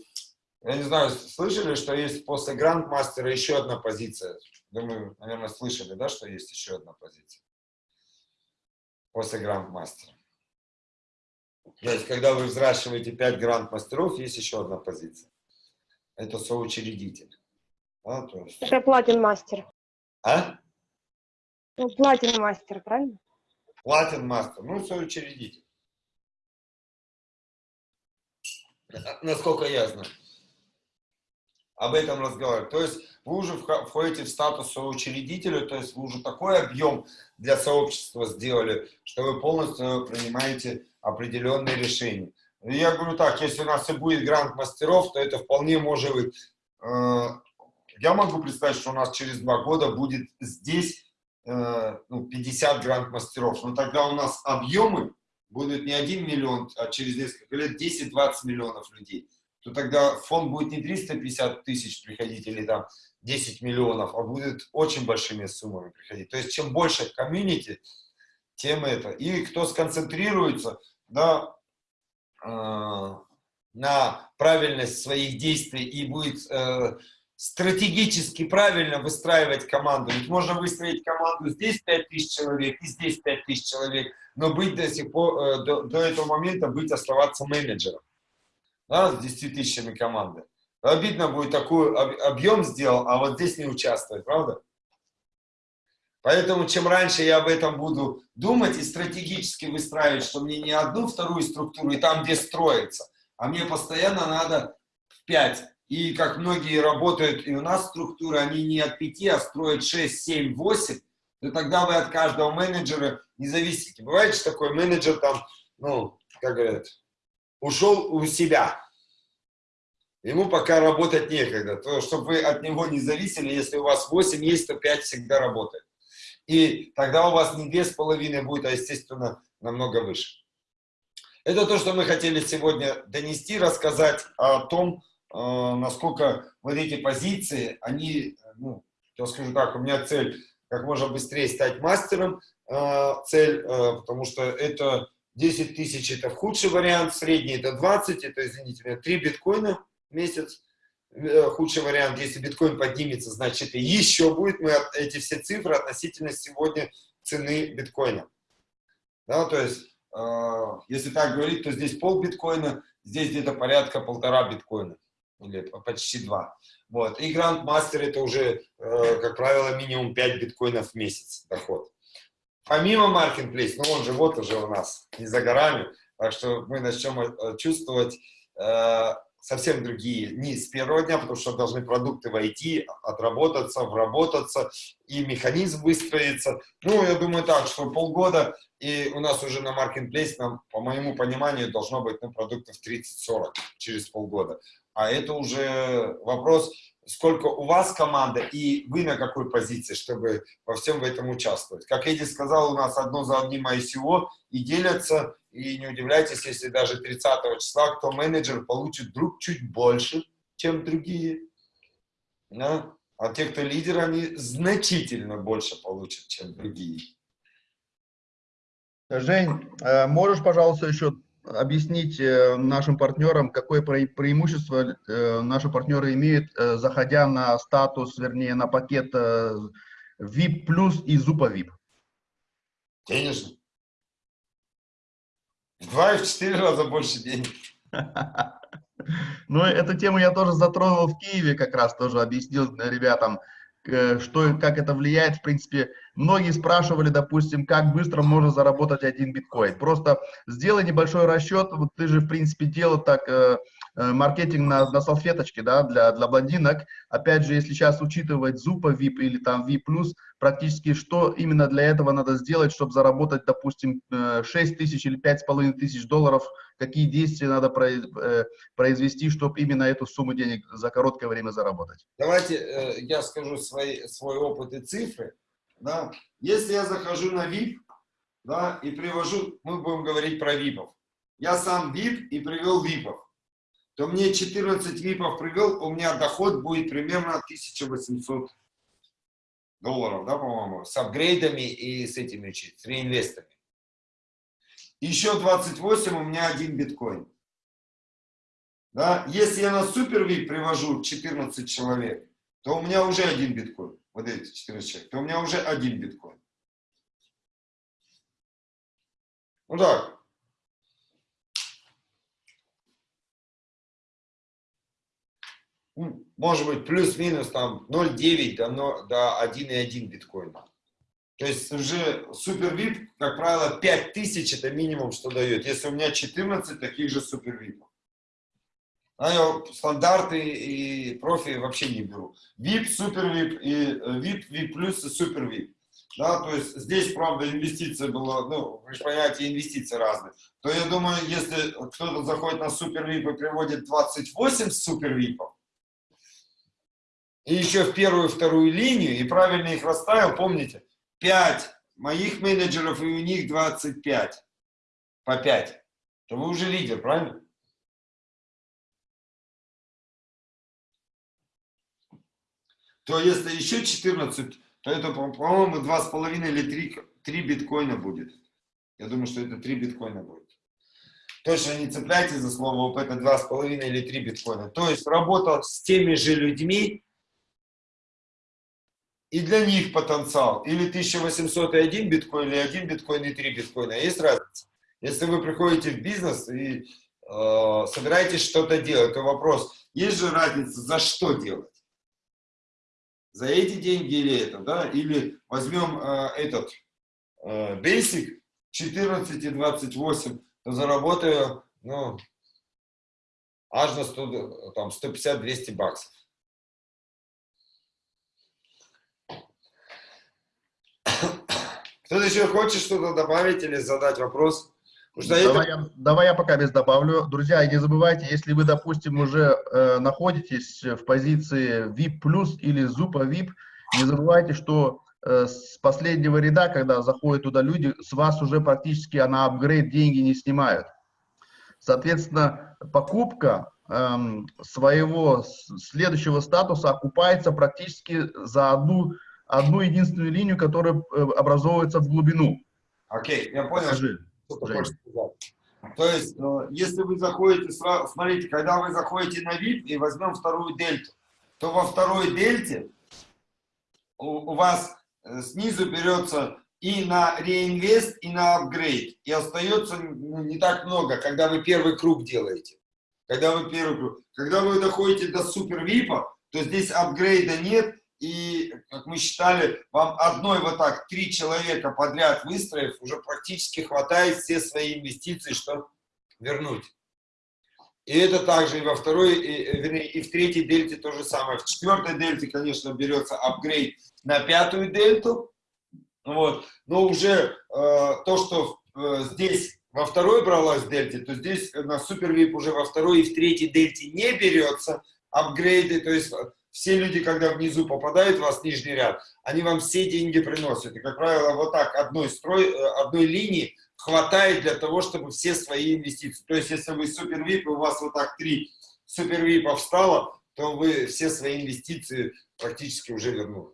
я не знаю, слышали, что есть после грандмастера еще одна позиция, Думаю, наверное, слышали, да, что есть еще одна позиция после гранд-мастера. То есть, когда вы взращиваете 5 гранд-мастеров, есть еще одна позиция. Это соучредитель. Да, то есть... Это платин-мастер. А? Ну, платин-мастер, правильно? Платин-мастер, ну, соучредитель. Насколько я знаю. Об этом разговаривать. То есть, вы уже входите в статус соучредителя, то есть вы уже такой объем для сообщества сделали, что вы полностью принимаете определенные решения. Я говорю так, если у нас и будет грант мастеров, то это вполне может быть. Э, я могу представить, что у нас через два года будет здесь э, ну, 50 грант мастеров, но тогда у нас объемы будут не 1 миллион, а через несколько лет 10-20 миллионов людей то тогда фонд будет не 350 тысяч приходить или там 10 миллионов, а будет очень большими суммами приходить. То есть, чем больше комьюнити, тем это. И кто сконцентрируется да, э, на правильность своих действий и будет э, стратегически правильно выстраивать команду. Ведь можно выстроить команду здесь 5000 человек и здесь 5000 человек, но быть до, сих пор, э, до, до этого момента быть, оставаться менеджером да, с 10 тысячами команды. Обидно будет такой объем сделал, а вот здесь не участвовать, правда? Поэтому чем раньше я об этом буду думать и стратегически выстраивать, что мне не одну, вторую структуру, и там, где строится, а мне постоянно надо в 5. И как многие работают, и у нас структуры, они не от 5, а строят 6, 7, 8, то тогда вы от каждого менеджера не зависите. Бывает, что такой менеджер там, ну, как говорят, ушел у себя. Ему пока работать некогда. То, чтобы вы от него не зависели, если у вас 8 есть, то 5 всегда работает. И тогда у вас не 2,5 будет, а, естественно, намного выше. Это то, что мы хотели сегодня донести, рассказать о том, э, насколько вот эти позиции, они, ну, я скажу так, у меня цель как можно быстрее стать мастером, э, цель, э, потому что это 10 тысяч это худший вариант, средний это 20, это, извините меня, 3 биткоина в месяц. Э, худший вариант, если биткоин поднимется, значит и еще будет. Мы эти все цифры относительно сегодня цены биткоина. Да, то есть, э, если так говорить, то здесь пол биткоина, здесь где-то порядка полтора биткоина. Или почти два. Вот. И гранд-мастер это уже, э, как правило, минимум 5 биткоинов в месяц доход. Помимо Marketplace, ну он же вот уже у нас не за горами, так что мы начнем э, чувствовать э, совсем другие, не с первого дня, потому что должны продукты войти, отработаться, вработаться, и механизм выстроится. Ну, я думаю так, что полгода, и у нас уже на нам, по моему пониманию, должно быть ну, продуктов 30-40 через полгода. А это уже вопрос, сколько у вас команда и вы на какой позиции, чтобы во всем в этом участвовать. Как Эдди сказал, у нас одно за одним ICO и делятся, и не удивляйтесь, если даже 30 числа кто менеджер получит вдруг чуть больше, чем другие. Да? А те, кто лидер, они значительно больше получат, чем другие. Жень, э, можешь, пожалуйста, еще объяснить э, нашим партнерам, какое пре- преимущество э, наши партнеры имеют, э, заходя на статус, вернее, на пакет VIP плюс и Зупа VIP? Денежно. Два и в четыре раза больше денег. Ну, эту тему я тоже затронул в Киеве, как раз тоже объяснил ребятам, э, что, как это влияет. В принципе, многие спрашивали, допустим, как быстро можно заработать один биткоин. Просто сделай небольшой расчет, вот ты же, в принципе, делал так э, маркетинг на, на салфеточке, да, для, для блондинок. Опять же, если сейчас учитывать Зупа VIP или там VIP+, практически что именно для этого надо сделать, чтобы заработать, допустим, э, 6 тысяч или 5,5 тысяч долларов, какие действия надо э, произвести, чтобы именно эту сумму денег за короткое время заработать? Давайте э, я скажу свои, свой опыт и цифры. Да. Если я захожу на VIP, да, и привожу, мы будем говорить про ВИПов. Я сам VIP и привел ВИПов. То мне 14 ВИПов привел, у меня доход будет примерно 1800 долларов, да, по-моему, с апгрейдами и с этими, с реинвестами. Еще 28 у меня один биткоин. Да? Если я на супер VIP привожу 14 человек, то у меня уже один биткоин. Вот эти 14 человек. То у меня уже один биткоин. Ну так. Может быть, плюс-минус там 0,9 до, до 1,1 биткоина. То есть уже супер VIP, как правило, 5000 это минимум, что дает. Если у меня 14 таких же супер VIP. А я стандарты и профи вообще не беру. VIP, супер VIP, и э, VIP, VIP плюс и супер VIP. Да, то есть здесь, правда, инвестиция была, ну, вы же понимаете, инвестиции разные. То я думаю, если кто-то заходит на супер VIP и приводит 28 супер VIP, и еще в первую вторую линию, и правильно их расставил, помните, 5 моих менеджеров, и у них 25 по 5, то вы уже лидер, правильно? То если еще 14, то это, по- по-моему, 2,5 или 3, 3 биткоина будет. Я думаю, что это 3 биткоина будет. Точно не цепляйтесь за слово, вот это 2,5 или 3 биткоина. То есть работа с теми же людьми, и для них потенциал. Или 1801 биткоин, или 1 биткоин и 3 биткоина. Есть разница. Если вы приходите в бизнес и э, собираетесь что-то делать, то вопрос, есть же разница, за что делать? За эти деньги или это, да? Или возьмем э, этот э, Basic 14 и 28, то заработаю, ну, аж на 100, там, 150-200 баксов. Кто-то еще хочет что-то добавить или задать вопрос? Давай, это... я, давай я пока без добавлю. Друзья, не забывайте, если вы, допустим, уже э, находитесь в позиции VIP плюс или Зупа VIP, не забывайте, что э, с последнего ряда, когда заходят туда люди, с вас уже практически на апгрейд деньги не снимают. Соответственно, покупка эм, своего следующего статуса окупается практически за одну, одну единственную линию, которая э, образовывается в глубину. Окей, я понял, Скажи. что ты Жень. хочешь сказать. То есть, э, если вы заходите, смотрите, когда вы заходите на VIP и возьмем вторую дельту, то во второй дельте у, у вас э, снизу берется и на реинвест, и на апгрейд. И остается не так много, когда вы первый круг делаете. Когда вы первый круг. Когда вы доходите до супер випа, то здесь апгрейда нет. И, как мы считали, вам одной вот так, три человека подряд выстроив, уже практически хватает все свои инвестиции, чтобы вернуть. И это также и во второй, и, вернее, и в третьей дельте то же самое. В четвертой дельте, конечно, берется апгрейд на пятую дельту. Вот. Но уже э, то, что э, здесь во второй бралась дельте, то здесь на супер VIP уже во второй и в третьей дельте не берется апгрейды. То есть все люди, когда внизу попадают в вас нижний ряд, они вам все деньги приносят. И, как правило, вот так одной, строй, э, одной линии хватает для того, чтобы все свои инвестиции. То есть, если вы супер VIP, у вас вот так три супер VIP встало, то вы все свои инвестиции практически уже вернули.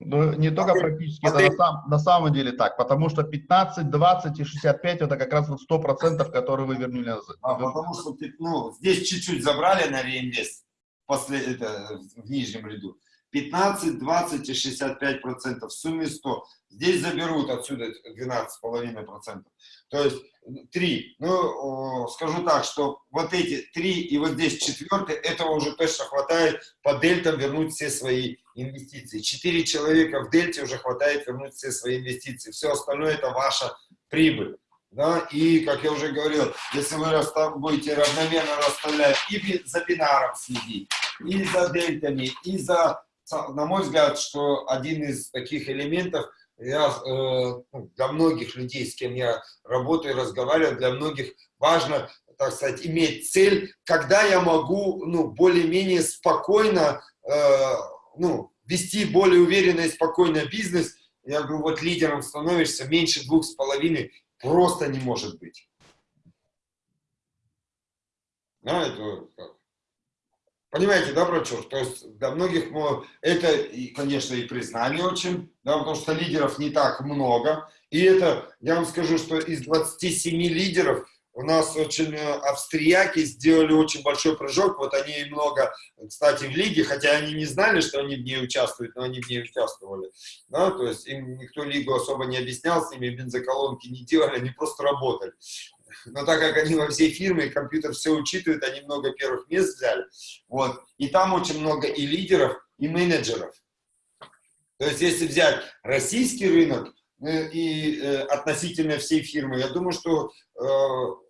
Ну, не только ты- практически, а это ты- на, сам- на самом деле так, потому что 15, 20 и 65 это как раз вот 100%, которые вы вернули назад. А, потому что ну, здесь чуть-чуть забрали на реинвест после, это, в нижнем ряду. 15, 20 и 65 процентов, в сумме 100. Здесь заберут отсюда 12,5 процентов. То есть 3. Ну, скажу так, что вот эти 3 и вот здесь четвертый, этого уже точно хватает по дельтам вернуть все свои инвестиции. 4 человека в дельте уже хватает вернуть все свои инвестиции. Все остальное это ваша прибыль. Да, и, как я уже говорил, если вы будете равномерно расставлять и за бинаром следить, и за дельтами, и за, на мой взгляд, что один из таких элементов, я, э, ну, для многих людей, с кем я работаю, разговариваю, для многих важно, так сказать, иметь цель, когда я могу, ну, более-менее спокойно, э, ну, вести более уверенно и спокойно бизнес, я говорю, вот лидером становишься меньше двух с половиной, просто не может быть. Да, это? Понимаете, да, Брачур? То есть для многих мо- это, конечно, и признание очень, да, потому что лидеров не так много. И это, я вам скажу, что из 27 лидеров у нас очень э, австрияки сделали очень большой прыжок. Вот они много, кстати, в лиге, хотя они не знали, что они в ней участвуют, но они в ней участвовали. Да, то есть им никто лигу особо не объяснял, с ними бензоколонки не делали, они просто работали. Но так как они во всей фирме, компьютер все учитывает, они много первых мест взяли. Вот. И там очень много и лидеров, и менеджеров. То есть, если взять российский рынок э, и э, относительно всей фирмы, я думаю, что э,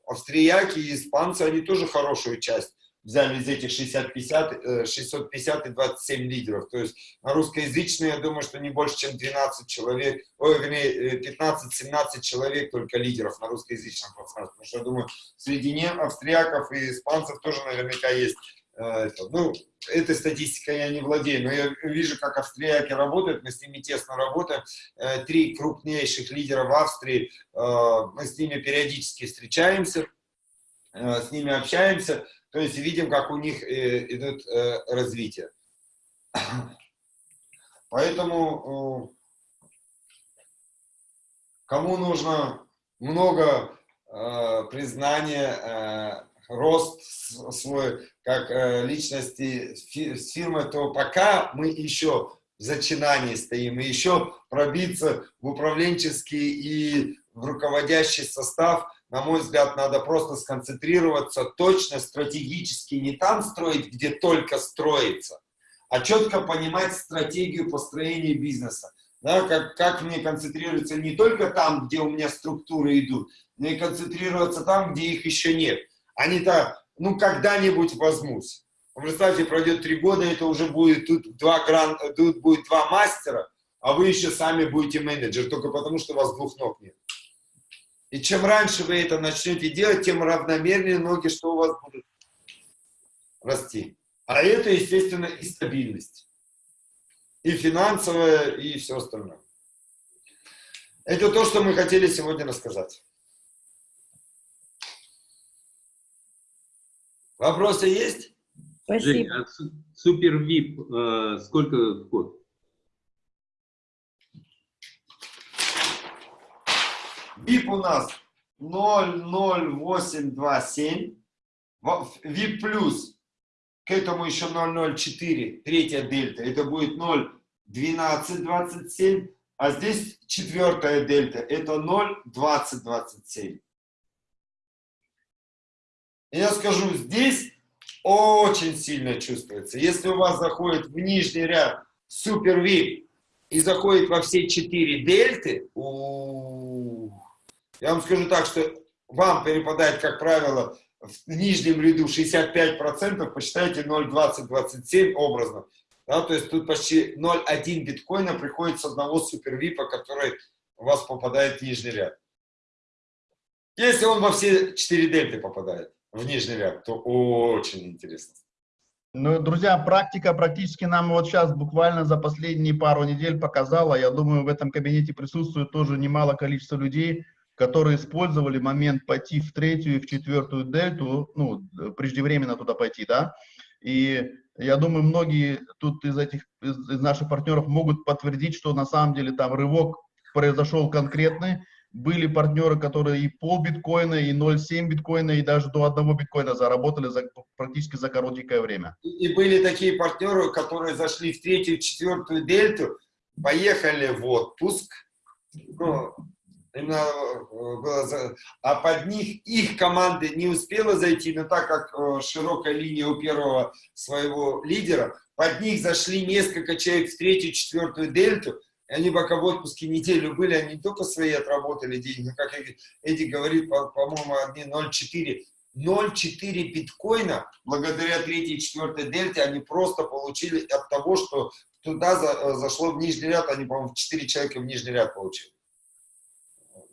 австрияки и испанцы, они тоже хорошую часть взяли из этих 60-50, э, 650 и 27 лидеров. То есть на русскоязычные, я думаю, что не больше, чем 12 человек, ой, вернее, э, 15-17 человек только лидеров на русскоязычном пространстве. Потому что, я думаю, среди нем, австрияков и испанцев тоже наверняка есть э. Ну, этой статистикой я не владею, но я вижу, как австрияки работают, мы с ними тесно работаем. Э, Три крупнейших лидера в Австрии, э, мы с ними периодически встречаемся, э, с ними общаемся, то есть видим, как у них э, идет э, развитие. Поэтому э, кому нужно много признания, рост свой как личности фирмы, то пока мы еще в зачинании стоим, и еще пробиться в управленческий и в руководящий состав, на мой взгляд, надо просто сконцентрироваться точно, стратегически, не там строить, где только строится, а четко понимать стратегию построения бизнеса. Да, как, как мне концентрироваться не только там, где у меня структуры идут, но и концентрироваться там, где их еще нет. Они-то, ну, когда-нибудь возьмусь. Представьте, пройдет три года, это уже будет тут два, гран, тут будет два мастера, а вы еще сами будете менеджер, только потому, что у вас двух ног нет. И чем раньше вы это начнете делать, тем равномернее ноги, что у вас будут расти. А это, естественно, и стабильность. И финансовая, и все остальное. Это то, что мы хотели сегодня рассказать. Вопросы есть? Жень, Спасибо. а су- супер VIP э, сколько вход? VIP у нас 00827. Во- VIP плюс, к этому еще 004, третья дельта, это будет 01227, а здесь четвертая дельта, это 02027. И я скажу, здесь очень сильно чувствуется. Если у вас заходит в нижний ряд супер VIP и заходит во все четыре дельты, у я вам скажу так, что вам перепадает, как правило, в нижнем ряду 65%, посчитайте 0,20-27 образно. Да, то есть тут почти 0,1 биткоина приходит с одного супервипа, который у вас попадает в нижний ряд. Если он во все 4 дельты попадает в нижний ряд, то очень интересно. Ну, друзья, практика практически нам вот сейчас буквально за последние пару недель показала, я думаю, в этом кабинете присутствует тоже немало количество людей, которые использовали момент пойти в третью и в четвертую дельту, ну, преждевременно туда пойти, да, и я думаю, многие тут из этих, из, из наших партнеров могут подтвердить, что на самом деле там рывок произошел конкретный, были партнеры, которые и пол биткоина, и 0,7 биткоина, и даже до одного биткоина заработали за, практически за короткое время. И были такие партнеры, которые зашли в третью, четвертую дельту, поехали в отпуск, ну, именно, э, а под них их команды не успела зайти, но так как э, широкая линия у первого своего лидера, под них зашли несколько человек в третью, четвертую дельту, и они пока в отпуске неделю были, они не только свои отработали деньги, как Эдди говорит, по-моему, одни 0,4. 0,4 биткоина, благодаря третьей и четвертой дельте, они просто получили от того, что туда за, э, зашло в нижний ряд, они, по-моему, 4 человека в нижний ряд получили.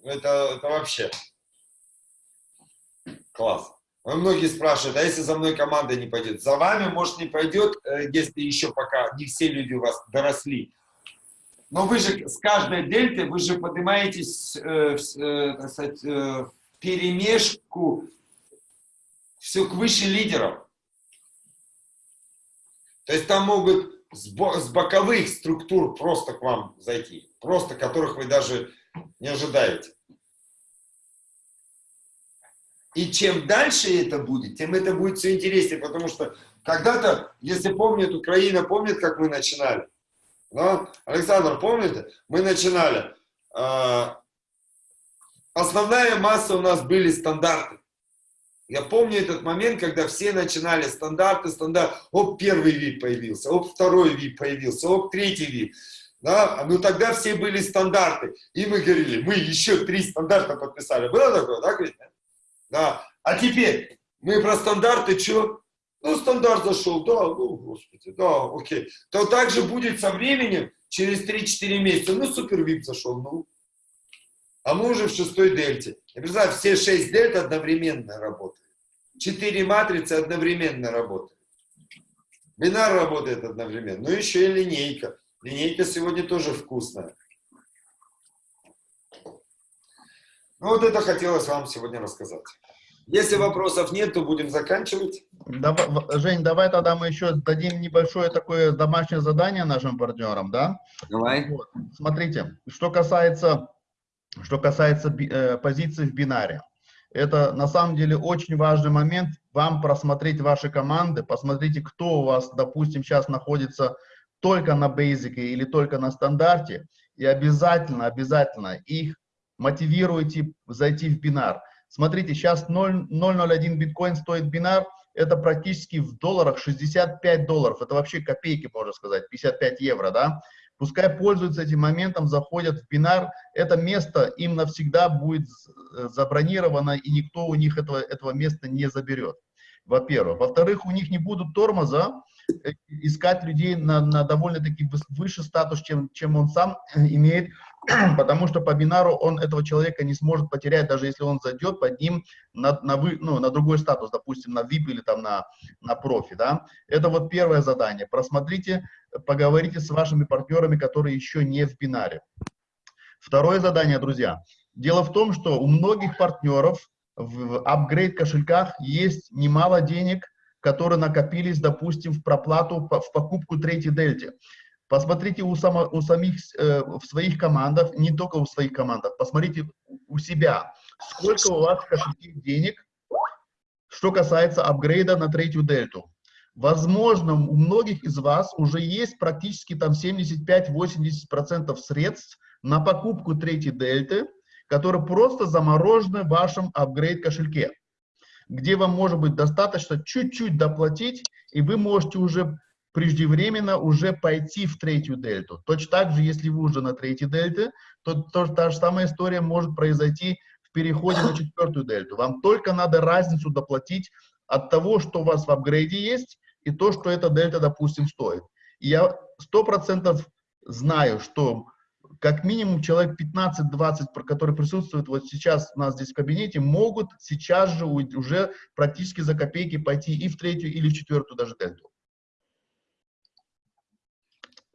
Это, это вообще класс. Многие спрашивают, а если за мной команда не пойдет? За вами, может, не пойдет, э, если еще пока не все люди у вас доросли. Но вы же с каждой дельты, вы же поднимаетесь э, э, так сказать, э, перемешку все к выше лидеров. То есть там могут с боковых структур просто к вам зайти, просто которых вы даже не ожидаете. И чем дальше это будет, тем это будет все интереснее, потому что когда-то, если помнят, Украина помнит, как мы начинали, да? Александр, помните? Мы начинали. А, основная масса у нас были стандарты. Я помню этот момент, когда все начинали стандарты, стандарт. Оп, первый вид появился, оп, второй вид появился, оп, третий вид. Да? Ну тогда все были стандарты. И мы говорили, мы еще три стандарта подписали. Было такое, да, Кристина? Да. А теперь мы про стандарты что? Ну, стандарт зашел, да, ну, господи, да, окей. То также будет со временем, через 3-4 месяца, ну, супер вип зашел, ну. А мы уже в шестой дельте. И представь, все 6 дельт одновременно работают. 4 матрицы одновременно работают. Бинар работает одновременно. Ну, еще и линейка. Линейка сегодня тоже вкусная. Ну, вот это хотелось вам сегодня рассказать. Если вопросов нет, то будем заканчивать. Давай, Жень, давай тогда мы еще дадим небольшое такое домашнее задание нашим партнерам, да? Давай. Вот. Смотрите, что касается, что касается э, позиций в бинаре. Это на самом деле очень важный момент, вам просмотреть ваши команды, посмотрите, кто у вас, допустим, сейчас находится только на бейзике или только на стандарте, и обязательно, обязательно их мотивируйте зайти в бинар. Смотрите, сейчас 0,001 биткоин стоит бинар, это практически в долларах 65 долларов, это вообще копейки, можно сказать, 55 евро, да. Пускай пользуются этим моментом, заходят в бинар, это место им навсегда будет забронировано, и никто у них этого, этого места не заберет, во-первых. Во-вторых, у них не будут тормоза, э, искать людей на, на довольно-таки выше статус, чем, чем он сам имеет, потому что по бинару он этого человека не сможет потерять, даже если он зайдет под ним на, на, вы, ну, на другой статус, допустим, на VIP или там на, на профи, да. Это вот первое задание. Просмотрите, поговорите с вашими партнерами, которые еще не в бинаре. Второе задание, друзья. Дело в том, что у многих партнеров в апгрейд кошельках есть немало денег, которые накопились, допустим, в проплату, в покупку третьей дельте. Посмотрите у, само, у самих, э, в своих командах, не только у своих командах, посмотрите у себя, сколько у вас в кошельке денег, что касается апгрейда на третью дельту. Возможно, у многих из вас уже есть практически там 75-80% средств на покупку третьей дельты, которые просто заморожены в вашем апгрейд кошельке, где вам может быть достаточно чуть-чуть доплатить, и вы можете уже преждевременно уже пойти в третью дельту. Точно так же, если вы уже на третьей дельте, то, то та же самая история может произойти в переходе на четвертую дельту. Вам только надо разницу доплатить от того, что у вас в апгрейде есть, и то, что эта дельта, допустим, стоит. И я сто процентов знаю, что как минимум человек 15-20, которые присутствуют вот сейчас у нас здесь в кабинете, могут сейчас же уже практически за копейки пойти и в третью, или в четвертую даже дельту.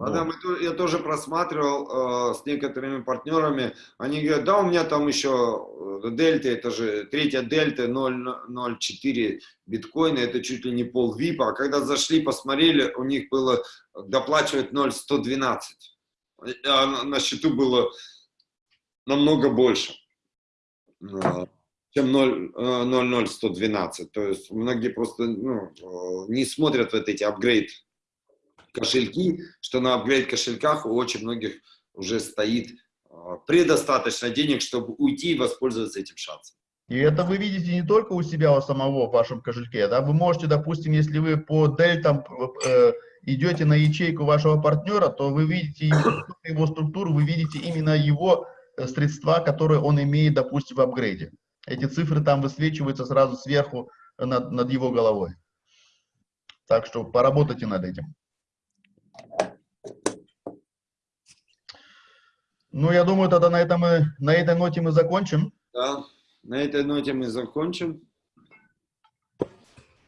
Ладно, мы я тоже просматривал э, с некоторыми партнерами. Они говорят, да, у меня там еще э, дельта, это же третья дельта 0,04 биткоина, это чуть ли не пол випа. А когда зашли, посмотрели, у них было доплачивать 0,112. А на, счету было намного больше, э, чем 0, э, 0,0112. То есть многие просто ну, э, не смотрят вот эти апгрейд кошельки, что на апгрейд кошельках у очень многих уже стоит а, предостаточно денег, чтобы уйти и воспользоваться этим шансом. И это вы видите не только у себя, у самого в вашем кошельке, да, вы можете, допустим, если вы по дельтам э, идете на ячейку вашего партнера, то вы видите его структуру, вы видите именно его э, средства, которые он имеет, допустим, в апгрейде. Эти цифры там высвечиваются сразу сверху над, над его головой. Так что поработайте над этим. Ну, я думаю, тогда на, этом мы, на этой ноте мы закончим. Да. На этой ноте мы закончим.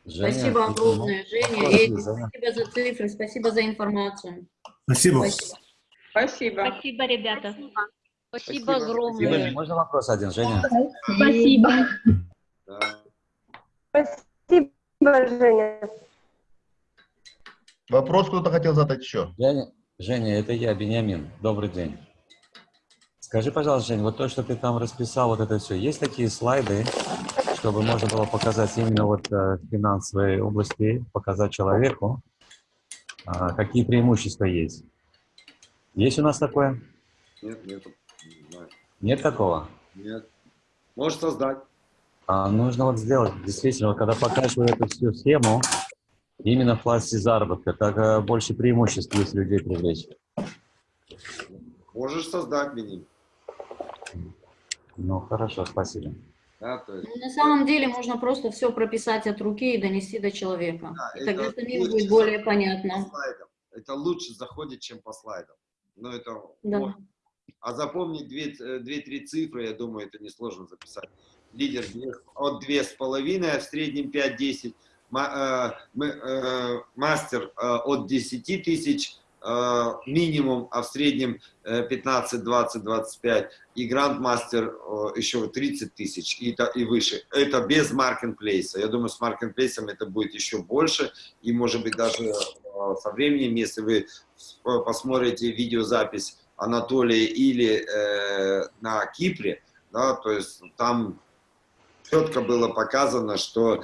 Женя, Спасибо ну, огромное, Женя. вопрос, Эдик, Женя. спасибо за цифры, спасибо за информацию. Спасибо. Спасибо. Спасибо. Спасибо, ребята. Спасибо Спасибо. огромное. Женя, можно вопрос один, Женя? Спасибо. Да. Спасибо, Женя. Вопрос кто-то хотел задать еще? Женя, Женя, это я, Бениамин. Добрый день. Скажи, пожалуйста, Жень, вот то, что ты там расписал, вот это все, есть такие слайды, чтобы можно было показать именно вот э, в финансовой области, показать человеку, а, какие преимущества есть? Есть у нас такое? Нет, нет, не знаю. Нет такого? Нет. Можешь создать. А нужно вот сделать, действительно, вот когда показываю эту всю схему, именно в пласте заработка, так э, больше преимуществ есть людей привлечь. Можешь создать, Беним. Ну, хорошо, спасибо. Да, то есть, Ну, На самом деле можно просто все прописать от руки и донести до человека. Да, И тогда это самим будет более по понятно. Это лучше заходит, чем по слайдам. Но это Да. А запомнить две- две-три цифры, я думаю, это несложно записать. Лидер от две с половиной, а в среднем 5-10. Э, э, Мастер э, от 10 тысяч минимум, а в среднем э, 15, 20, 25. И грандмастер еще 30 тысяч и, и выше. Это без маркетплейса. Я думаю, с маркетплейсом это будет еще больше. И может быть даже со временем, если вы посмотрите видеозапись Анатолия или э, на Кипре, да, то есть там четко было показано, что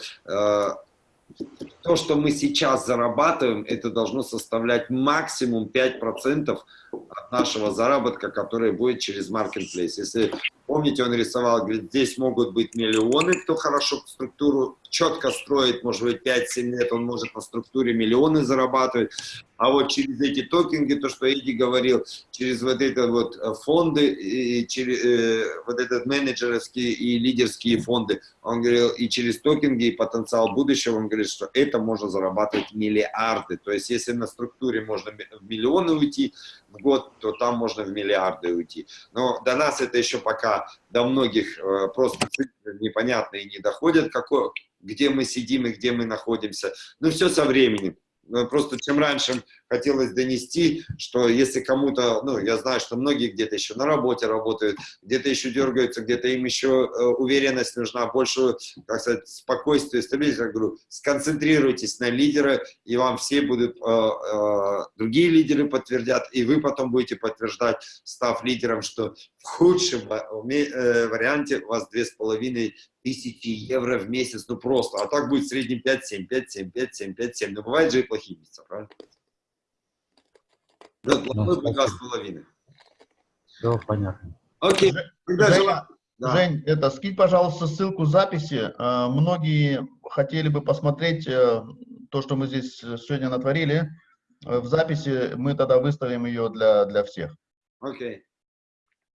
то, что мы сейчас зарабатываем, это должно составлять максимум 5% от нашего заработка, который будет через Marketplace. Если помните, он рисовал, говорит, здесь могут быть миллионы, кто хорошо структуру четко строит, может быть, 5-7 лет он может на структуре миллионы зарабатывать, а вот через эти токенги, то, что Эдди говорил, через вот это вот э, фонды, и через э, вот этот менеджерские и лидерские фонды, он говорил, и через токенги, и потенциал будущего, он говорит, что это можно зарабатывать миллиарды. То есть, если на структуре можно в миллионы уйти год, то там можно в миллиарды уйти. Но до нас это еще пока, до многих э, просто цифры непонятные не доходят, какой, где мы сидим и где мы находимся. Ну, все со временем. Ну, Просто чем раньше хотелось донести, что если кому-то, ну, я знаю, что многие где-то еще на работе работают, где-то еще дергаются, где-то им еще э, уверенность нужна, больше, как сказать, спокойствие, стабильность. Я говорю, сконцентрируйтесь на лидера, и вам все будут, э, э, другие лидеры подтвердят, и вы потом будете подтверждать, став лидером, что в худшем варианте у вас две с половиной тысячи евро в месяц, ну просто, а так будет в среднем 5-7, 5-7, 5-7, 5-7, но бывает же и плохие месяца, правильно? Да, плохой будет два с половиной. Все понятно. Окей, тогда желаю- да. Жень, это, скинь, пожалуйста, ссылку записи. Э, Многие хотели бы посмотреть э, то, что мы здесь э, сегодня натворили. Э, В записи мы тогда выставим ее для, для всех. Окей.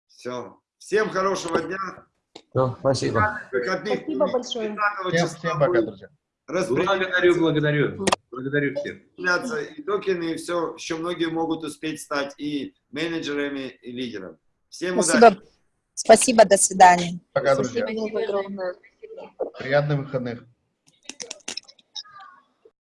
Все. Всем хорошего дня. Все, спасибо. Выходных Спасибо большое. 30 Всем, всем пока, друзья. Благодарю, благодарю. Благодарю всех. и токены, и все, еще многие могут успеть стать и менеджерами, и лидерами. Всем удачи! Спасибо. Спасибо, до свидания. Пока, друзья. Спасибо огромное. Приятных выходных.